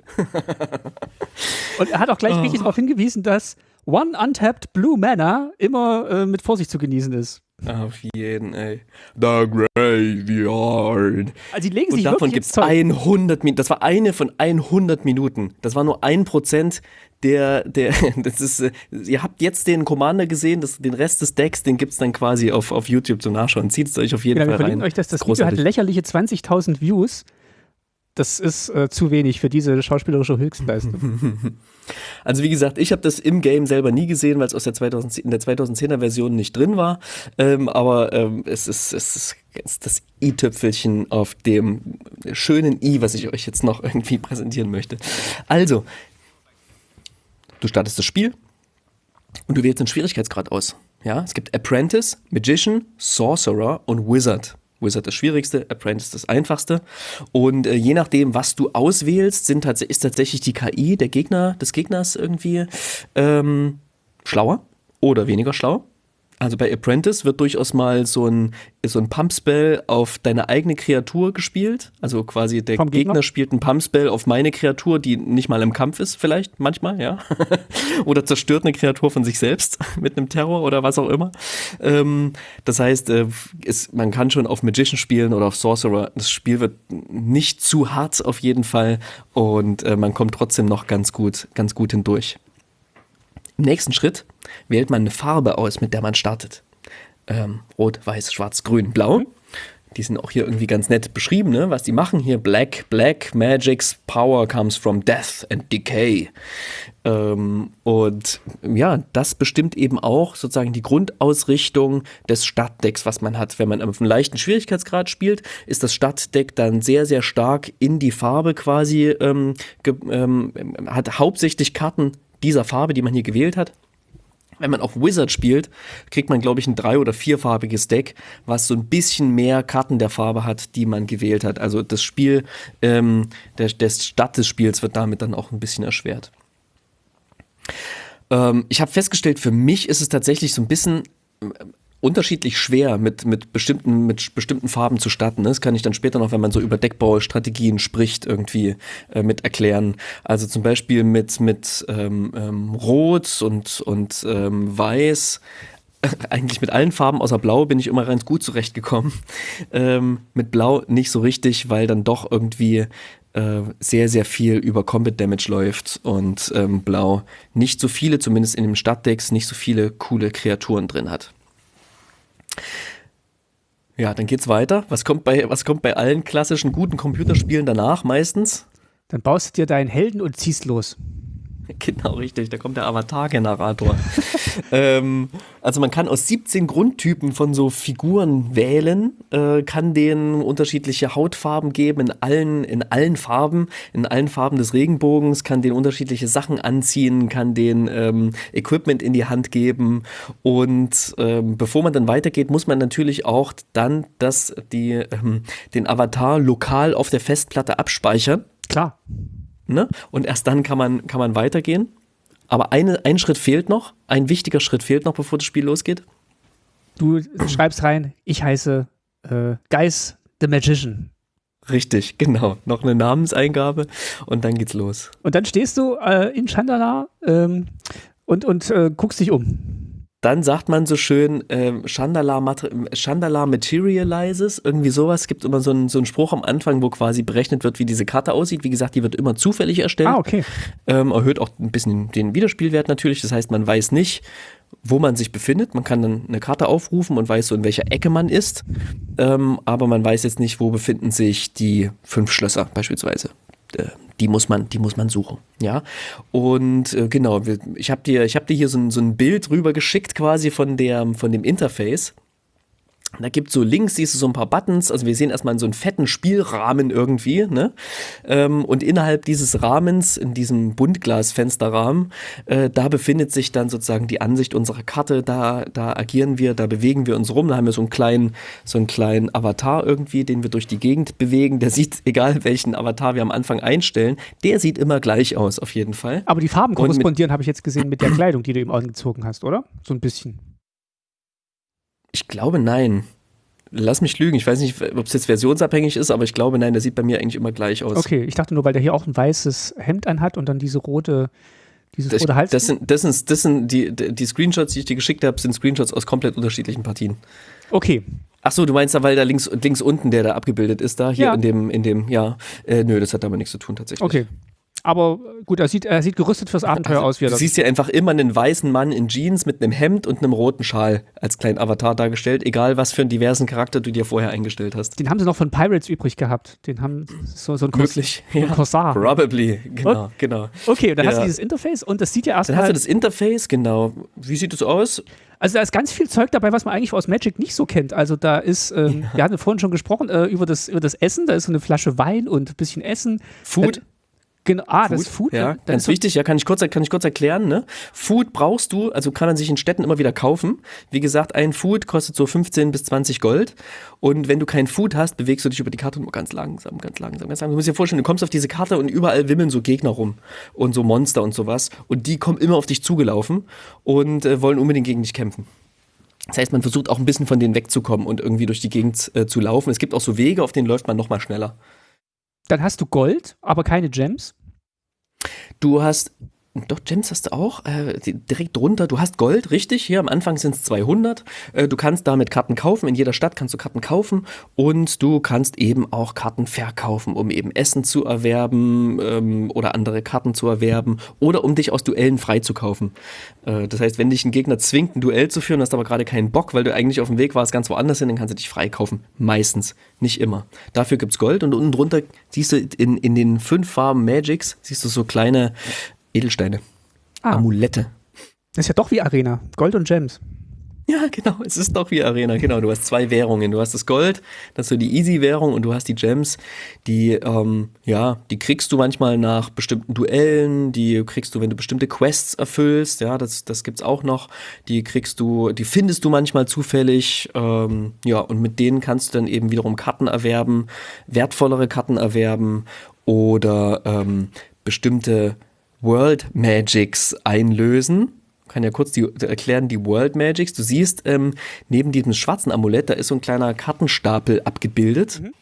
Und er hat auch gleich oh. richtig darauf hingewiesen, dass One Untapped Blue Mana immer äh, mit Vorsicht zu genießen ist. Auf jeden, ey. The Graveyard. Also die legen Und sich davon gibt es 100 Minuten. Das war eine von 100 Minuten. Das war nur ein Prozent der, der, das ist, äh, ihr habt jetzt den Commander gesehen, das, den Rest des Decks, den gibt es dann quasi auf, auf YouTube zum Nachschauen. Zieht es euch auf jeden genau, Fall wir rein. euch, dass das, das Video hat lächerliche 20.000 Views das ist äh, zu wenig für diese schauspielerische Höchstleistung. Also wie gesagt, ich habe das im Game selber nie gesehen, weil es aus der 2010, in der 2010er Version nicht drin war. Ähm, aber ähm, es, ist, es ist das i-Tüpfelchen auf dem schönen i, was ich euch jetzt noch irgendwie präsentieren möchte. Also, du startest das Spiel und du wählst den Schwierigkeitsgrad aus. Ja, es gibt Apprentice, Magician, Sorcerer und Wizard. Wizard das Schwierigste, Apprentice das Einfachste. Und äh, je nachdem, was du auswählst, sind ist tatsächlich die KI der Gegner, des Gegners irgendwie ähm, schlauer oder weniger schlau. Also bei Apprentice wird durchaus mal so ein, so ein Pumpspell auf deine eigene Kreatur gespielt. Also quasi der Gegner? Gegner? spielt ein Pumpspell auf meine Kreatur, die nicht mal im Kampf ist, vielleicht manchmal, ja. oder zerstört eine Kreatur von sich selbst mit einem Terror oder was auch immer. Ähm, das heißt, äh, es, man kann schon auf Magician spielen oder auf Sorcerer. Das Spiel wird nicht zu hart auf jeden Fall und äh, man kommt trotzdem noch ganz gut, ganz gut hindurch. Im nächsten Schritt wählt man eine Farbe aus, mit der man startet. Ähm, Rot, Weiß, Schwarz, Grün, Blau. Die sind auch hier irgendwie ganz nett beschrieben, ne? was die machen hier. Black, Black, Magic's Power comes from Death and Decay. Ähm, und ja, das bestimmt eben auch sozusagen die Grundausrichtung des Stadtdecks, was man hat. Wenn man auf einem leichten Schwierigkeitsgrad spielt, ist das Stadtdeck dann sehr, sehr stark in die Farbe quasi, ähm, ähm, hat hauptsächlich Karten dieser Farbe, die man hier gewählt hat. Wenn man auf Wizard spielt, kriegt man, glaube ich, ein drei- oder vierfarbiges Deck, was so ein bisschen mehr Karten der Farbe hat, die man gewählt hat. Also das Spiel, ähm, der, der Start des Spiels wird damit dann auch ein bisschen erschwert. Ähm, ich habe festgestellt, für mich ist es tatsächlich so ein bisschen unterschiedlich schwer, mit, mit, bestimmten, mit bestimmten Farben zu starten. ne? Das kann ich dann später noch, wenn man so über Deckbaustrategien spricht, irgendwie äh, mit erklären. Also zum Beispiel mit, mit ähm, ähm, Rot und, und ähm, Weiß. Eigentlich mit allen Farben außer Blau bin ich immer ganz gut zurechtgekommen. Ähm, mit Blau nicht so richtig, weil dann doch irgendwie äh, sehr, sehr viel über Combat Damage läuft und ähm, Blau nicht so viele, zumindest in den Stadtdecks, nicht so viele coole Kreaturen drin hat. Ja, dann geht's weiter. Was kommt bei, was kommt bei allen klassischen guten Computerspielen danach meistens? Dann baust du dir deinen Helden und ziehst los. Genau, richtig. Da kommt der Avatar-Generator. ähm, also man kann aus 17 Grundtypen von so Figuren wählen, äh, kann denen unterschiedliche Hautfarben geben in allen, in allen Farben, in allen Farben des Regenbogens, kann denen unterschiedliche Sachen anziehen, kann denen ähm, Equipment in die Hand geben. Und ähm, bevor man dann weitergeht, muss man natürlich auch dann das, die, ähm, den Avatar lokal auf der Festplatte abspeichern. Klar. Ne? Und erst dann kann man, kann man weitergehen. Aber eine, ein Schritt fehlt noch, ein wichtiger Schritt fehlt noch, bevor das Spiel losgeht. Du schreibst rein, ich heiße äh, Geis the Magician. Richtig, genau. Noch eine Namenseingabe und dann geht's los. Und dann stehst du äh, in Chandala ähm, und, und äh, guckst dich um. Dann sagt man so schön, ähm, Chandala, Mater Chandala Materializes, irgendwie sowas. Es gibt immer so einen, so einen Spruch am Anfang, wo quasi berechnet wird, wie diese Karte aussieht. Wie gesagt, die wird immer zufällig erstellt. Ah, okay. ähm, erhöht auch ein bisschen den Wiederspielwert natürlich. Das heißt, man weiß nicht, wo man sich befindet. Man kann dann eine Karte aufrufen und weiß so, in welcher Ecke man ist. Ähm, aber man weiß jetzt nicht, wo befinden sich die fünf Schlösser beispielsweise. Äh, die muss man, die muss man suchen, ja. Und äh, genau, ich habe dir, ich habe dir hier so ein, so ein Bild rüber geschickt quasi von der, von dem Interface. Da gibt so links, siehst du so ein paar Buttons. Also wir sehen erstmal so einen fetten Spielrahmen irgendwie. Ne? Ähm, und innerhalb dieses Rahmens, in diesem Buntglasfensterrahmen, äh, da befindet sich dann sozusagen die Ansicht unserer Karte. Da, da agieren wir, da bewegen wir uns rum. Da haben wir so einen kleinen, so einen kleinen Avatar irgendwie, den wir durch die Gegend bewegen. Der sieht, egal welchen Avatar wir am Anfang einstellen, der sieht immer gleich aus, auf jeden Fall. Aber die Farben korrespondieren, habe ich jetzt gesehen, mit der Kleidung, die du eben angezogen hast, oder? So ein bisschen. Ich glaube, nein. Lass mich lügen. Ich weiß nicht, ob es jetzt versionsabhängig ist, aber ich glaube, nein, der sieht bei mir eigentlich immer gleich aus. Okay, ich dachte nur, weil der hier auch ein weißes Hemd anhat und dann diese rote, dieses Das, rote Hals. das sind, das sind, das sind die, die Screenshots, die ich dir geschickt habe, sind Screenshots aus komplett unterschiedlichen Partien. okay, Ach so, du meinst da, weil da links, links unten der da abgebildet ist, da hier Ja. in dem, in dem, ja. Äh, nö, das hat damit nichts zu tun tatsächlich. okay. Aber äh, gut, er sieht, er sieht gerüstet fürs Abenteuer aus, wie er Du siehst ja einfach immer einen weißen Mann in Jeans mit einem Hemd und einem roten Schal als kleinen Avatar dargestellt, egal was für einen diversen Charakter du dir vorher eingestellt hast. Den haben sie noch von Pirates übrig gehabt. Den haben so, so ein, Kors Möglich, ja. Corsar. Probably, genau, genau. Okay, und dann hast du Ja. dieses Interface und das sieht ja Dann hast erstmal. du das Interface, genau. Wie sieht es aus? Also da ist ganz viel Zeug dabei, was man eigentlich aus Magic nicht so kennt. Also da ist, ähm, wir hatten vorhin schon gesprochen äh, über, das, über das Essen, da ist so eine Flasche Wein und ein bisschen Essen. Food? Äh, genau, ah, das ist Food. Ja, dann- ganz wichtig, ja, kann ich kurz, kann ich kurz erklären, ne? Food brauchst du, also kann man sich in Städten immer wieder kaufen. Wie gesagt, ein Food kostet so 15 bis 20 Gold. Und wenn du kein Food hast, bewegst du dich über die Karte nur ganz langsam, ganz langsam, ganz langsam. Du musst dir vorstellen, du kommst auf diese Karte und überall wimmeln so Gegner rum und so Monster und sowas. Und die kommen immer auf dich zugelaufen und äh, wollen unbedingt gegen dich kämpfen. Das heißt, man versucht auch ein bisschen von denen wegzukommen und irgendwie durch die Gegend äh, zu laufen. Es gibt auch so Wege, auf denen läuft man nochmal schneller. Dann hast du Gold, aber keine Gems. Du hast doch, Gems hast du auch. Äh, direkt drunter. Du hast Gold, richtig. Hier am Anfang sind es 200. Äh, du kannst damit Karten kaufen. In jeder Stadt kannst du Karten kaufen. Und du kannst eben auch Karten verkaufen, um eben Essen zu erwerben ähm, oder andere Karten zu erwerben oder um dich aus Duellen freizukaufen. Äh, das heißt, wenn dich ein Gegner zwingt, ein Duell zu führen, hast aber gerade keinen Bock, weil du eigentlich auf dem Weg warst, ganz woanders hin, dann kannst du dich freikaufen. Meistens. Nicht immer. Dafür gibt es Gold. Und unten drunter siehst du in, in den fünf Farben Magics, siehst du so kleine Edelsteine. Ah. Amulette. Das ist ja doch wie Arena. Gold und Gems. Ja, genau, es ist doch wie Arena, genau. Du hast zwei Währungen. Du hast das Gold, das ist so die Easy-Währung und du hast die Gems, die, ähm, ja, die kriegst du manchmal nach bestimmten Duellen, die kriegst du, wenn du bestimmte Quests erfüllst, ja, das, das gibt's auch noch. Die kriegst du, die findest du manchmal zufällig, ähm, ja, und mit denen kannst du dann eben wiederum Karten erwerben, wertvollere Karten erwerben oder ähm, bestimmte World Magics einlösen. Ich kann ja kurz die, erklären, die World Magics. Du siehst, ähm, neben diesem schwarzen Amulett, da ist so ein kleiner Kartenstapel abgebildet. Mhm.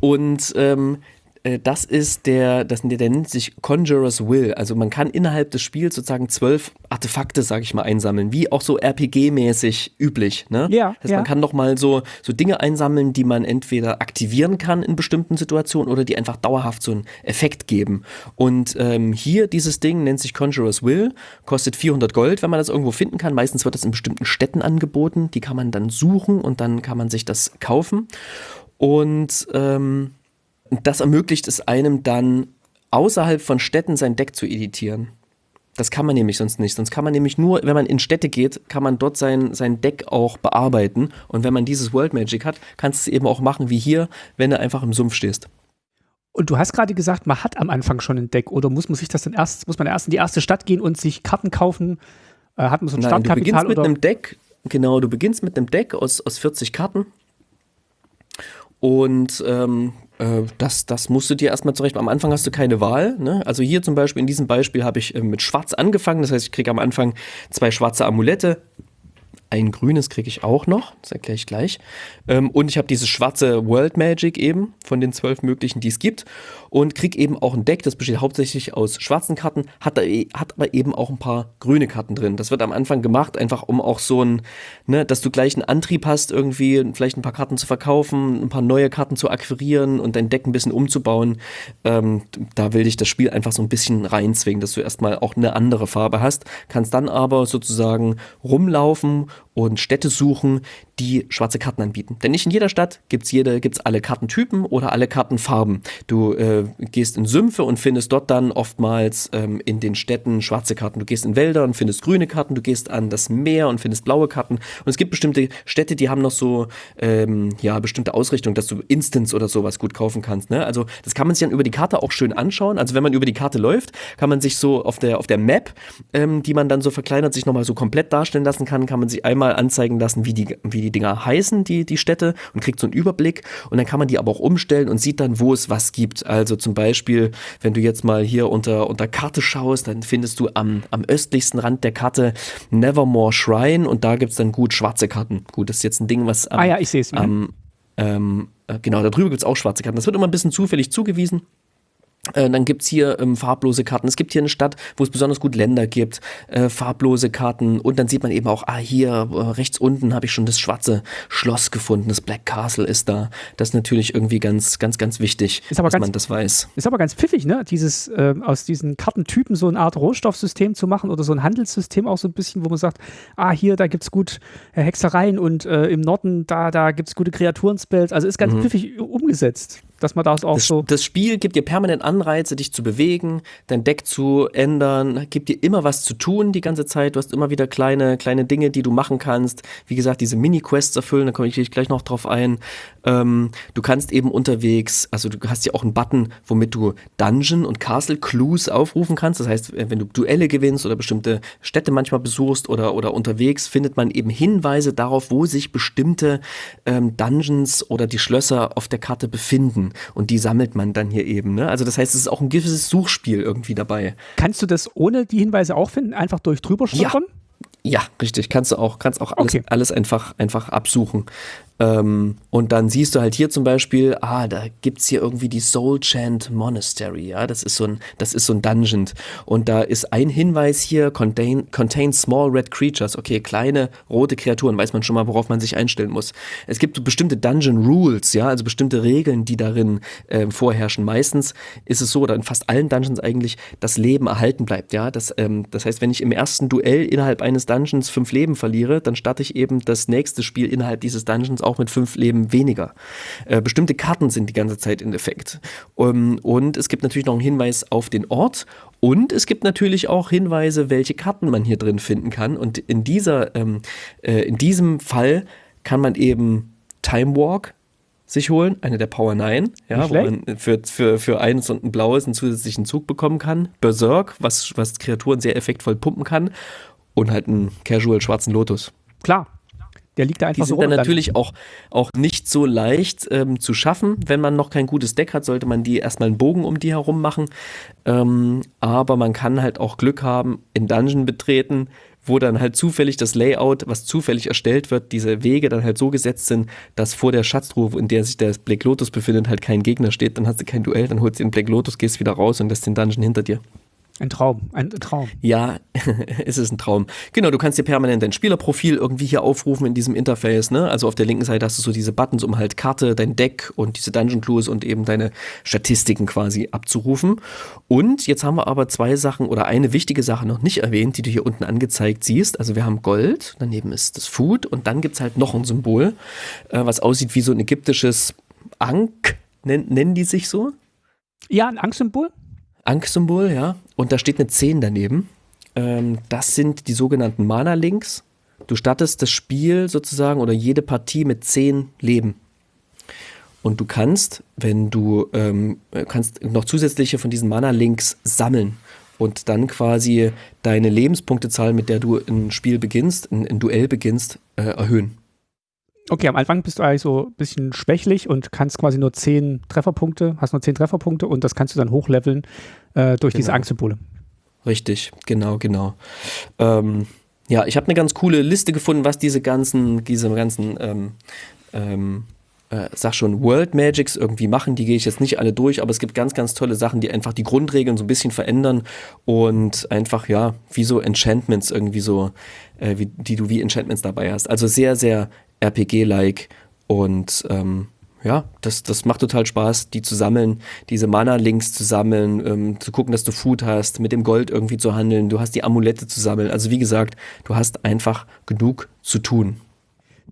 Und ähm, äh, das ist der, das, der nennt sich Conjurer's Will. Also man kann innerhalb des Spiels sozusagen zwölf Artefakte, sag ich mal, einsammeln, wie auch so RPG-mäßig üblich. Ne? Ja. Das heißt, ja. man kann doch mal so, so Dinge einsammeln, die man entweder aktivieren kann in bestimmten Situationen oder die einfach dauerhaft so einen Effekt geben. Und ähm, hier dieses Ding nennt sich Conjurer's Will, kostet 400 Gold, wenn man das irgendwo finden kann. Meistens wird das in bestimmten Städten angeboten. Die kann man dann suchen und dann kann man sich das kaufen. Und ähm, das ermöglicht es einem dann außerhalb von Städten sein Deck zu editieren. Das kann man nämlich sonst nicht. Sonst kann man nämlich nur, wenn man in Städte geht, kann man dort sein, sein Deck auch bearbeiten. Und wenn man dieses World Magic hat, kannst du es eben auch machen wie hier, wenn du einfach im Sumpf stehst. Und du hast gerade gesagt, man hat am Anfang schon ein Deck oder muss man sich das dann erst, muss man erst in die erste Stadt gehen und sich Karten kaufen? Äh, hat man so ein Nein, Startkapital? Du beginnst mit oder? einem Deck, genau, du beginnst mit einem Deck aus, aus 40 Karten. Und ähm, äh, das, das musst du dir erstmal zurecht. Am Anfang hast du keine Wahl. Ne? Also hier zum Beispiel, in diesem Beispiel habe ich äh, mit Schwarz angefangen. Das heißt, ich kriege am Anfang zwei schwarze Amulette. Ein grünes kriege ich auch noch, das erkläre ich gleich. Ähm, und ich habe dieses schwarze World Magic eben von den zwölf möglichen, die es gibt. Und kriege eben auch ein Deck, das besteht hauptsächlich aus schwarzen Karten, hat, da, hat aber eben auch ein paar grüne Karten drin. Das wird am Anfang gemacht, einfach um auch so ein, ne, dass du gleich einen Antrieb hast, irgendwie vielleicht ein paar Karten zu verkaufen, ein paar neue Karten zu akquirieren und dein Deck ein bisschen umzubauen. Ähm, da will dich das Spiel einfach so ein bisschen reinzwingen, dass du erstmal auch eine andere Farbe hast, kannst dann aber sozusagen rumlaufen und Städte suchen, die schwarze Karten anbieten. Denn nicht in jeder Stadt gibt's jede, gibt's alle Kartentypen oder alle Kartenfarben. Du äh, gehst in Sümpfe und findest dort dann oftmals ähm, in den Städten schwarze Karten. Du gehst in Wälder und findest grüne Karten. Du gehst an das Meer und findest blaue Karten. Und es gibt bestimmte Städte, die haben noch so ähm, ja bestimmte Ausrichtung, dass du Instants oder sowas gut kaufen kannst. Ne? Also das kann man sich dann über die Karte auch schön anschauen. Also wenn man über die Karte läuft, kann man sich so auf der auf der Map, ähm, die man dann so verkleinert, sich nochmal so komplett darstellen lassen kann, kann man sich einmal anzeigen lassen, wie die wie die Dinger heißen, die die Städte und kriegt so einen Überblick. Und dann kann man die aber auch umstellen und sieht dann, wo es was gibt. Also zum Beispiel, wenn du jetzt mal hier unter, unter Karte schaust, dann findest du am, am östlichsten Rand der Karte Nevermore Shrine und da gibt es dann gut schwarze Karten. Gut, das ist jetzt ein Ding, was am, ah ja, ich sehe es. Mhm. Ähm, genau, da drüber gibt es auch schwarze Karten. Das wird immer ein bisschen zufällig zugewiesen. Äh, dann gibt es hier ähm, farblose Karten. Es gibt hier eine Stadt, wo es besonders gut Länder gibt, äh, farblose Karten. Und dann sieht man eben auch, ah, hier äh, rechts unten habe ich schon das schwarze Schloss gefunden. Das Black Castle ist da. Das ist natürlich irgendwie ganz, ganz, ganz wichtig, dass ganz, man das weiß. Ist aber ganz pfiffig, ne? Dieses, äh, aus diesen Kartentypen so eine Art Rohstoffsystem zu machen oder so ein Handelssystem auch so ein bisschen, wo man sagt, ah, hier, da gibt es gut äh, Hexereien und äh, im Norden, da, da gibt es gute Kreaturen-Spells. Also ist ganz mhm. pfiffig umgesetzt dass man das auch das, so. Das Spiel gibt dir permanent Anreize, dich zu bewegen, dein Deck zu ändern, gibt dir immer was zu tun die ganze Zeit. Du hast immer wieder kleine, kleine Dinge, die du machen kannst. Wie gesagt, diese Mini-Quests erfüllen, da komme ich gleich noch drauf ein. Ähm, du kannst eben unterwegs, also du hast ja auch einen Button, womit du Dungeon und Castle Clues aufrufen kannst. Das heißt, wenn du Duelle gewinnst oder bestimmte Städte manchmal besuchst oder, oder unterwegs, findet man eben Hinweise darauf, wo sich bestimmte ähm, Dungeons oder die Schlösser auf der Karte befinden. Und die sammelt man dann hier eben. Ne? Also das heißt, es ist auch ein gewisses Suchspiel irgendwie dabei. Kannst du das ohne die Hinweise auch finden, einfach durch drüber Ja. Ja, richtig. Kannst du auch, kannst auch alles, Okay. alles einfach, einfach absuchen. Ähm, und dann siehst du halt hier zum Beispiel, ah, da gibt's hier irgendwie die Soul Chant Monastery, ja, das ist so ein, das ist so ein Dungeon. Und da ist ein Hinweis hier, contain, contain small red creatures, okay, kleine rote Kreaturen, weiß man schon mal, worauf man sich einstellen muss. Es gibt bestimmte Dungeon Rules, ja, also bestimmte Regeln, die darin ähm, vorherrschen. Meistens ist es so, oder in fast allen Dungeons eigentlich, das Leben erhalten bleibt, ja. Das, ähm, das heißt, wenn ich im ersten Duell innerhalb eines Dungeons fünf Leben verliere, dann starte ich eben das nächste Spiel innerhalb dieses Dungeons auch mit fünf Leben weniger. Äh, bestimmte Karten sind die ganze Zeit in Effekt. Um, und es gibt natürlich noch einen Hinweis auf den Ort und es gibt natürlich auch Hinweise, welche Karten man hier drin finden kann. Und in dieser, ähm, äh, in diesem Fall kann man eben Time Walk sich holen, eine der Power 9, ja, wo man für, für, für eins und ein blaues einen zusätzlichen Zug bekommen kann. Berserk, was, was Kreaturen sehr effektvoll pumpen kann. Und halt einen Casual schwarzen Lotus. Klar. Der liegt da Die einfach so sind dann rum. natürlich auch, auch nicht so leicht ähm, zu schaffen. Wenn man noch kein gutes Deck hat, sollte man die erstmal einen Bogen um die herum machen. Ähm, aber man kann halt auch Glück haben, in Dungeon betreten, wo dann halt zufällig das Layout, was zufällig erstellt wird, diese Wege dann halt so gesetzt sind, dass vor der Schatztruhe, in der sich der Black Lotus befindet, halt kein Gegner steht. Dann hast du kein Duell, dann holst du den Black Lotus, gehst wieder raus und lässt den Dungeon hinter dir. Ein Traum, ein Traum. Ja, es ist ein Traum. Genau, du kannst dir permanent dein Spielerprofil irgendwie hier aufrufen in diesem Interface. Ne? Also auf der linken Seite hast du so diese Buttons, um halt Karte, dein Deck und diese Dungeon Clues und eben deine Statistiken quasi abzurufen. Und jetzt haben wir aber zwei Sachen oder eine wichtige Sache noch nicht erwähnt, die du hier unten angezeigt siehst. Also wir haben Gold, daneben ist das Food und dann gibt's halt noch ein Symbol, äh, was aussieht wie so ein ägyptisches Ankh, nen nennen die sich so? Ja, ein Angstsymbol. Ankh-Symbol, ja. Und da steht eine 10 daneben. Ähm, das sind die sogenannten Mana-Links. Du startest das Spiel sozusagen oder jede Partie mit 10 Leben. Und du kannst, wenn du ähm, kannst noch zusätzliche von diesen Mana-Links sammeln und dann quasi deine Lebenspunktezahl, mit der du ein Spiel beginnst, ein, ein Duell beginnst, äh, erhöhen. Okay, am Anfang bist du eigentlich so ein bisschen schwächlich und kannst quasi nur 10 Trefferpunkte, hast nur 10 Trefferpunkte und das kannst du dann hochleveln äh, durch diese Genau. Angstsymbole. Richtig, genau, genau. Ähm, ja, ich habe eine ganz coole Liste gefunden, was diese ganzen, diese ganzen, ähm, ähm, äh, sag schon, World Magics irgendwie machen. Die gehe ich jetzt nicht alle durch, aber es gibt ganz, ganz tolle Sachen, die einfach die Grundregeln so ein bisschen verändern und einfach, ja, wie so Enchantments irgendwie so, äh, wie, die du wie Enchantments dabei hast. Also sehr, sehr RPG-like und ähm, ja, das, das macht total Spaß, die zu sammeln, diese Mana-Links zu sammeln, ähm, zu gucken, dass du Food hast, mit dem Gold irgendwie zu handeln, du hast die Amulette zu sammeln. Also wie gesagt, du hast einfach genug zu tun.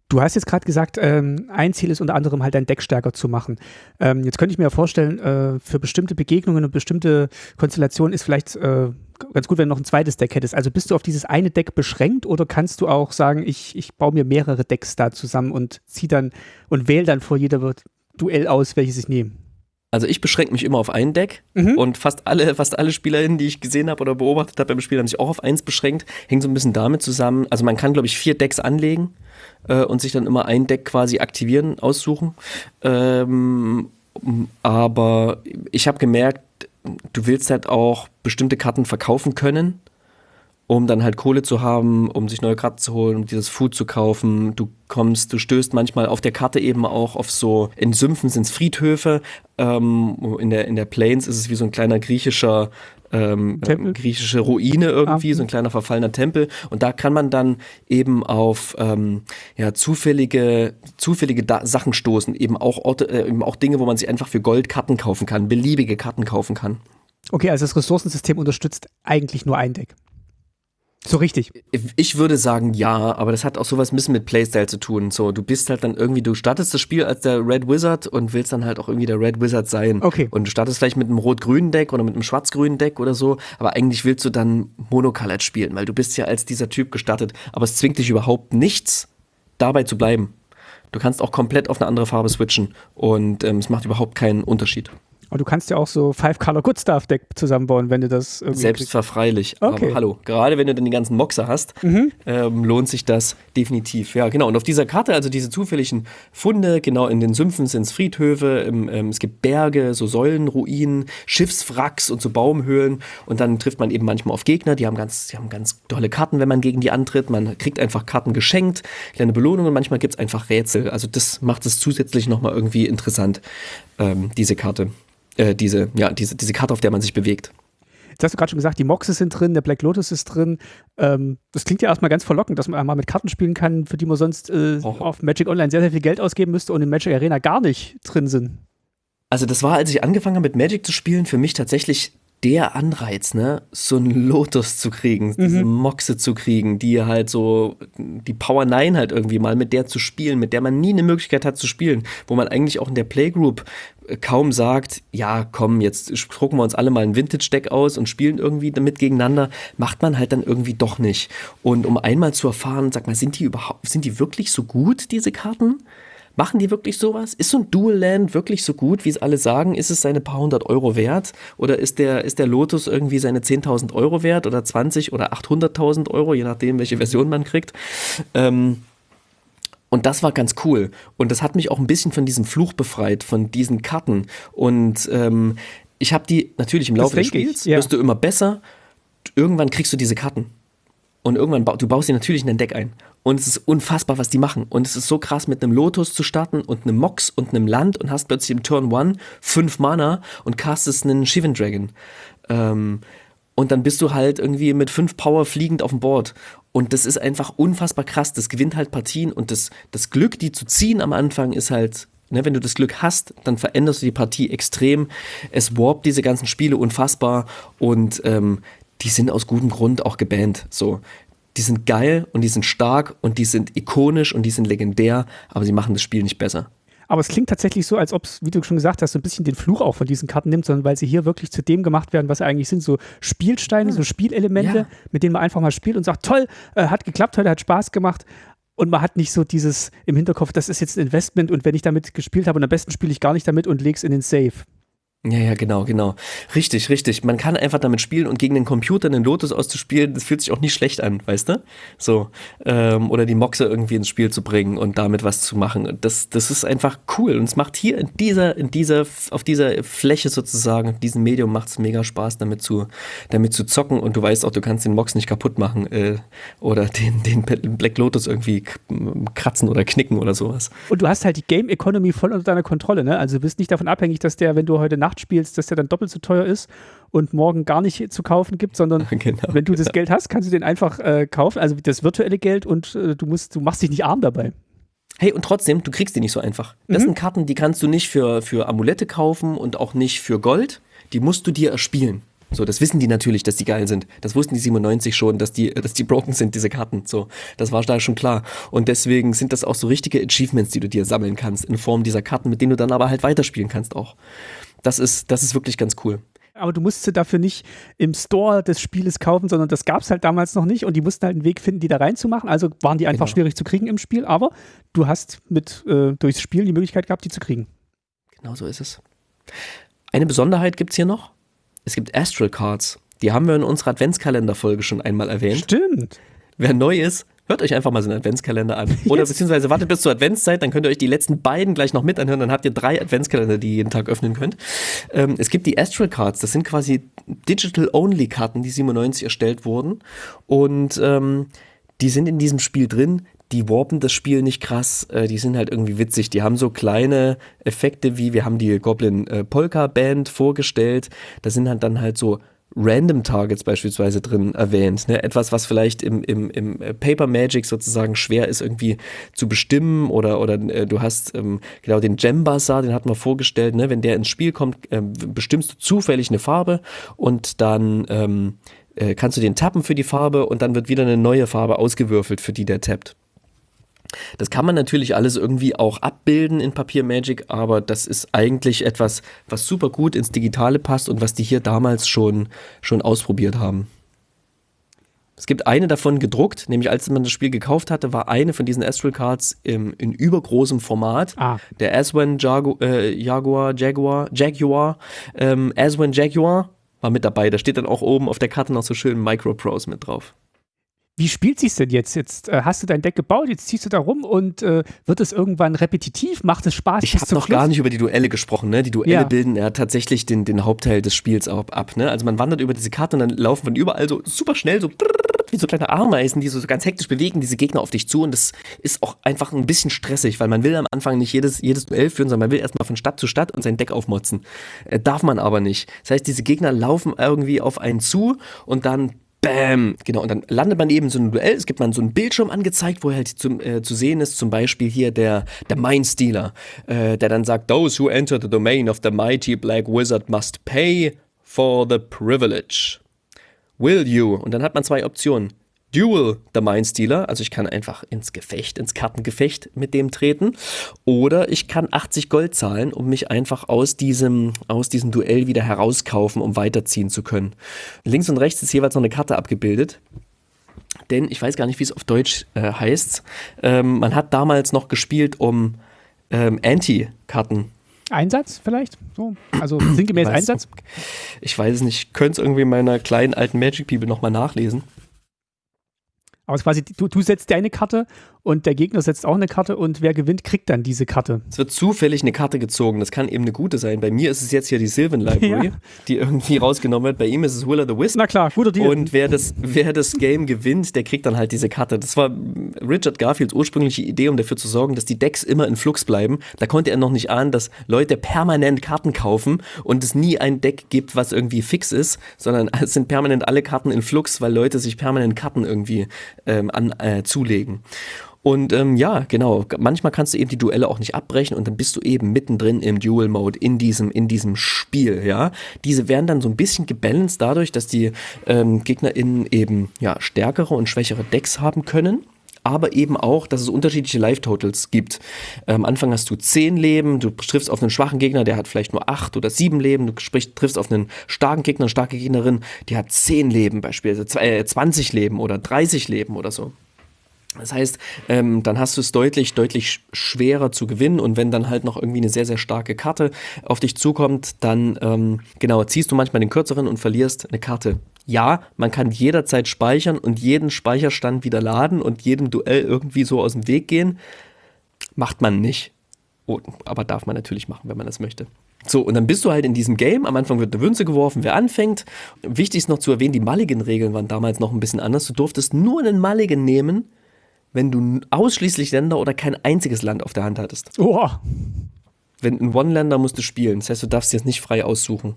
Du hast jetzt gerade gesagt, ähm, ein Ziel ist unter anderem halt dein Deck stärker zu machen. Ähm, jetzt könnte ich mir ja vorstellen, äh, für bestimmte Begegnungen und bestimmte Konstellationen ist vielleicht äh, ganz gut, wenn du noch ein zweites Deck hättest. Also bist du auf dieses eine Deck beschränkt oder kannst du auch sagen, ich, ich baue mir mehrere Decks da zusammen und zieh dann und wähle dann vor jeder Duell aus, welches ich nehme? Also ich beschränke mich immer auf ein Deck Mhm. und fast alle, fast alle SpielerInnen, die ich gesehen habe oder beobachtet habe beim Spiel, haben sich auch auf eins beschränkt. Hängt so ein bisschen damit zusammen. Also man kann, glaube ich, vier Decks anlegen äh, und sich dann immer ein Deck quasi aktivieren, aussuchen. Ähm, aber ich habe gemerkt, du willst halt auch bestimmte Karten verkaufen können, um dann halt Kohle zu haben, um sich neue Karten zu holen, um dieses Food zu kaufen. Du kommst, du stößt manchmal auf der Karte eben auch auf so, in Sümpfen sind es Friedhöfe, ähm, in, der, in der Plains ist es wie so ein kleiner griechischer ähm, griechische Ruine irgendwie, Ah. so ein kleiner verfallener Tempel. Und da kann man dann eben auf ähm, ja, zufällige, zufällige da Sachen stoßen, eben auch Orte, äh, eben auch Dinge, wo man sich einfach für Gold Karten kaufen kann, beliebige Karten kaufen kann. Okay, also das Ressourcensystem unterstützt eigentlich nur ein Deck. So richtig. Ich würde sagen, ja, aber das hat auch sowas ein bisschen mit Playstyle zu tun. So, du bist halt dann irgendwie, du startest das Spiel als der Red Wizard und willst dann halt auch irgendwie der Red Wizard sein. Okay. Und du startest vielleicht mit einem rot-grünen Deck oder mit einem schwarz-grünen Deck oder so, aber eigentlich willst du dann Monocolored spielen, weil du bist ja als dieser Typ gestartet, aber es zwingt dich überhaupt nichts, dabei zu bleiben. Du kannst auch komplett auf eine andere Farbe switchen und ähm, es macht überhaupt keinen Unterschied. Und du kannst ja auch so Five-Color-Good-Stuff-Deck zusammenbauen, wenn du das irgendwie. Selbstverfreilich. Okay. Aber hallo, gerade wenn du dann die ganzen Moxer hast, ähm, lohnt sich das definitiv. Ja, genau. Und auf dieser Karte, also diese zufälligen Funde, genau in den Sümpfen sind es Friedhöfe, im, ähm, es gibt Berge, so Säulenruinen, Schiffswracks und so Baumhöhlen. Und dann trifft man eben manchmal auf Gegner, die haben ganz, die haben ganz tolle Karten, wenn man gegen die antritt. Man kriegt einfach Karten geschenkt, kleine Belohnungen, manchmal gibt es einfach Rätsel. Also das macht es zusätzlich nochmal irgendwie interessant, ähm, diese Karte. Äh, diese, ja, diese, diese Karte, auf der man sich bewegt. Jetzt hast du gerade schon gesagt, die Moxes sind drin, der Black Lotus ist drin. Ähm, das klingt ja erstmal ganz verlockend, dass man einmal mit Karten spielen kann, für die man sonst äh, Oh. auf Magic Online sehr, sehr viel Geld ausgeben müsste und in Magic Arena gar nicht drin sind. Also das war, als ich angefangen habe mit Magic zu spielen, für mich tatsächlich der Anreiz, ne, so einen Lotus zu kriegen, diese Moxe zu kriegen, die halt so, die Power 9 halt irgendwie mal mit der zu spielen, mit der man nie eine Möglichkeit hat zu spielen, wo man eigentlich auch in der Playgroup kaum sagt, ja, komm, jetzt drucken wir uns alle mal ein Vintage-Deck aus und spielen irgendwie damit gegeneinander, macht man halt dann irgendwie doch nicht. Und um einmal zu erfahren, sag mal, sind die überhaupt, sind die wirklich so gut, diese Karten? Machen die wirklich sowas? Ist so ein Dual Land wirklich so gut, wie es alle sagen? Ist es seine paar hundert Euro wert? Oder ist der, ist der Lotus irgendwie seine 10.000 Euro wert oder 20 oder 800.000 Euro, je nachdem, welche Version man kriegt? Ähm, und das war ganz cool. Und das hat mich auch ein bisschen von diesem Fluch befreit, von diesen Karten. Und ähm, ich habe die natürlich im Laufe des denke ich, Spiels, ja. wirst du immer besser. Irgendwann kriegst du diese Karten. Und irgendwann, bau, du baust sie natürlich in dein Deck ein. Und es ist unfassbar, was die machen. Und es ist so krass, mit einem Lotus zu starten und einem Mox und einem Land und hast plötzlich im Turn 1 fünf Mana und castest einen Shivan Dragon. Ähm, und dann bist du halt irgendwie mit fünf Power fliegend auf dem Board. Und das ist einfach unfassbar krass. Das gewinnt halt Partien und das, das Glück, die zu ziehen am Anfang, ist halt, ne, wenn du das Glück hast, dann veränderst du die Partie extrem. Es warpt diese ganzen Spiele unfassbar und ähm, die sind aus gutem Grund auch gebannt. So. Die sind geil und die sind stark und die sind ikonisch und die sind legendär, aber sie machen das Spiel nicht besser. Aber es klingt tatsächlich so, als ob es, wie du schon gesagt hast, so ein bisschen den Fluch auch von diesen Karten nimmt, sondern weil sie hier wirklich zu dem gemacht werden, was sie eigentlich sind. So Spielsteine, so Spielelemente, Ja. mit denen man einfach mal spielt und sagt, toll, äh, hat geklappt heute, hat Spaß gemacht. Und man hat nicht so dieses im Hinterkopf, das ist jetzt ein Investment und wenn ich damit gespielt habe und am besten spiele ich gar nicht damit und leg's in den Safe. Ja, ja, genau, genau. Richtig, richtig. Man kann einfach damit spielen und gegen den Computer einen Lotus auszuspielen, das fühlt sich auch nicht schlecht an, weißt du? So. Ähm, oder die Moxe irgendwie ins Spiel zu bringen und damit was zu machen. Das, das ist einfach cool. Und es macht hier in dieser, in dieser, auf dieser Fläche sozusagen, in diesem Medium macht es mega Spaß, damit zu, damit zu zocken. Und du weißt auch, du kannst den Mox nicht kaputt machen äh, oder den, den Black Lotus irgendwie kratzen oder knicken oder sowas. Und du hast halt die Game Economy voll unter deiner Kontrolle, ne? Also du bist nicht davon abhängig, dass der, wenn du heute Nacht spielst, dass der dann doppelt so teuer ist und morgen gar nicht zu kaufen gibt, sondern Genau, wenn du das Geld hast, kannst du den einfach äh, kaufen, also das virtuelle Geld und äh, du musst, du machst dich nicht arm dabei. Hey, und trotzdem, du kriegst die nicht so einfach. Das sind Karten, die kannst du nicht für, für Amulette kaufen und auch nicht für Gold. Die musst du dir erspielen. So, das wissen die natürlich, dass die geil sind. Das wussten die 97 schon, dass die, dass die broken sind, diese Karten. So, das war da schon klar. Und deswegen sind das auch so richtige Achievements, die du dir sammeln kannst in Form dieser Karten, mit denen du dann aber halt weiterspielen kannst auch. Das ist, das ist wirklich ganz cool. Aber du musst sie dafür nicht im Store des Spieles kaufen, sondern das gab es halt damals noch nicht und die mussten halt einen Weg finden, die da reinzumachen. Also waren die einfach Genau. schwierig zu kriegen im Spiel, aber du hast mit äh, durchs Spiel die Möglichkeit gehabt, die zu kriegen. Genau so ist es. Eine Besonderheit gibt's hier noch. Es gibt Astral Cards. Die haben wir in unserer Adventskalenderfolge schon einmal erwähnt. Stimmt. Wer neu ist, hört euch einfach mal so einen Adventskalender an. Oder Yes. beziehungsweise wartet bis zur Adventszeit, dann könnt ihr euch die letzten beiden gleich noch mit anhören. Dann habt ihr drei Adventskalender, die ihr jeden Tag öffnen könnt. Ähm, es gibt die Astral Cards, das sind quasi Digital-Only-Karten, die 97 erstellt wurden. Und ähm, die sind in diesem Spiel drin. Die warpen das Spiel nicht krass, äh, die sind halt irgendwie witzig. Die haben so kleine Effekte wie, wir haben die Goblin äh, Polka Band vorgestellt. Da sind halt dann halt so Random Targets beispielsweise drin erwähnt. Ne? Etwas, was vielleicht im, im, im äh, Paper Magic sozusagen schwer ist irgendwie zu bestimmen oder, oder äh, du hast ähm, genau den Gem Bazaar, den hatten wir vorgestellt, ne? wenn der ins Spiel kommt, ähm, bestimmst du zufällig eine Farbe und dann ähm, äh, kannst du den tappen für die Farbe und dann wird wieder eine neue Farbe ausgewürfelt, für die der tappt. Das kann man natürlich alles irgendwie auch abbilden in Papier Magic, aber das ist eigentlich etwas, was super gut ins Digitale passt und was die hier damals schon, schon ausprobiert haben. Es gibt eine davon gedruckt, nämlich als man das Spiel gekauft hatte, war eine von diesen Astral Cards im, in übergroßem Format. Ah. Der Aswan Jagu äh, Jaguar, Jaguar, Jaguar, ähm, Aswan Jaguar war mit dabei. Da steht dann auch oben auf der Karte noch so schön Microprose mit drauf. Wie spielt sich's denn jetzt? Jetzt äh, hast du dein Deck gebaut, jetzt ziehst du da rum und äh, wird es irgendwann repetitiv? Macht es Spaß? Ich habe noch Schluss? gar nicht über die Duelle gesprochen. Ne? Die Duelle Ja. bilden ja tatsächlich den, den Hauptteil des Spiels ab. ab ne? Also man wandert über diese Karte und dann laufen von überall so super schnell so wie so kleine Ameisen, die so, so ganz hektisch bewegen, diese Gegner auf dich zu. Und das ist auch einfach ein bisschen stressig, weil man will am Anfang nicht jedes, jedes Duell führen, sondern man will erstmal von Stadt zu Stadt und sein Deck aufmotzen. Äh, darf man aber nicht. Das heißt, diese Gegner laufen irgendwie auf einen zu und dann Bam! Genau, und dann landet man eben so ein Duell. Es gibt man so einen Bildschirm angezeigt, wo halt zum, äh, zu sehen ist, zum Beispiel hier der, der Mindstealer, äh, der dann sagt, Those who enter the domain of the mighty black wizard must pay for the privilege. Will you? Und dann hat man zwei Optionen. Duel the Mindstealer, also ich kann einfach ins Gefecht, ins Kartengefecht mit dem treten. Oder ich kann 80 Gold zahlen, um mich einfach aus diesem, aus diesem Duell wieder herauskaufen, um weiterziehen zu können. Links und rechts ist jeweils noch eine Karte abgebildet. Denn ich weiß gar nicht, wie es auf Deutsch äh, heißt. Ähm, man hat damals noch gespielt, um ähm, Anti-Karten Einsatz vielleicht? So, also sinngemäß Einsatz? Ich weiß es nicht, ich könnte es irgendwie in meiner kleinen alten Magic Bibel nochmal nachlesen. Aber ist quasi, du, du setzt deine Karte und der Gegner setzt auch eine Karte und wer gewinnt, kriegt dann diese Karte. Es wird zufällig eine Karte gezogen. Das kann eben eine gute sein. Bei mir ist es jetzt hier die Sylvan Library, Ja. die irgendwie rausgenommen wird. Bei ihm ist es Willa the Wisp. Na klar, guter Deal. Und wer das, wer das Game gewinnt, der kriegt dann halt diese Karte. Das war Richard Garfields ursprüngliche Idee, um dafür zu sorgen, dass die Decks immer in Flux bleiben. Da konnte er noch nicht ahnen, dass Leute permanent Karten kaufen und es nie ein Deck gibt, was irgendwie fix ist, sondern es sind permanent alle Karten in Flux, weil Leute sich permanent Karten irgendwie ähm, an, äh, zulegen. Und ähm, ja, genau, manchmal kannst du eben die Duelle auch nicht abbrechen und dann bist du eben mittendrin im Duel-Mode in diesem, in diesem Spiel, ja. Diese werden dann so ein bisschen gebalanced dadurch, dass die ähm, GegnerInnen eben ja, stärkere und schwächere Decks haben können. Aber eben auch, dass es unterschiedliche Life-Totals gibt. Ähm, am Anfang hast du 10 Leben, du triffst auf einen schwachen Gegner, der hat vielleicht nur 8 oder 7 Leben, du triffst auf einen starken Gegner, eine starke Gegnerin, die hat 10 Leben beispielsweise, äh, 20 Leben oder 30 Leben oder so. Das heißt, ähm, dann hast du es deutlich, deutlich sch- schwerer zu gewinnen und wenn dann halt noch irgendwie eine sehr, sehr starke Karte auf dich zukommt, dann ähm, genau, ziehst du manchmal den kürzeren und verlierst eine Karte. Ja, man kann jederzeit speichern und jeden Speicherstand wieder laden und jedem Duell irgendwie so aus dem Weg gehen. Macht man nicht. Oh, aber darf man natürlich machen, wenn man das möchte. So, und dann bist du halt in diesem Game. Am Anfang wird eine Münze geworfen, wer anfängt. Wichtig ist noch zu erwähnen, die Mulligan-Regeln waren damals noch ein bisschen anders. Du durftest nur einen Mulligan nehmen, wenn du ausschließlich Länder oder kein einziges Land auf der Hand hattest. oh, Wenn ein One-Länder musst du spielen. Das heißt, du darfst jetzt nicht frei aussuchen.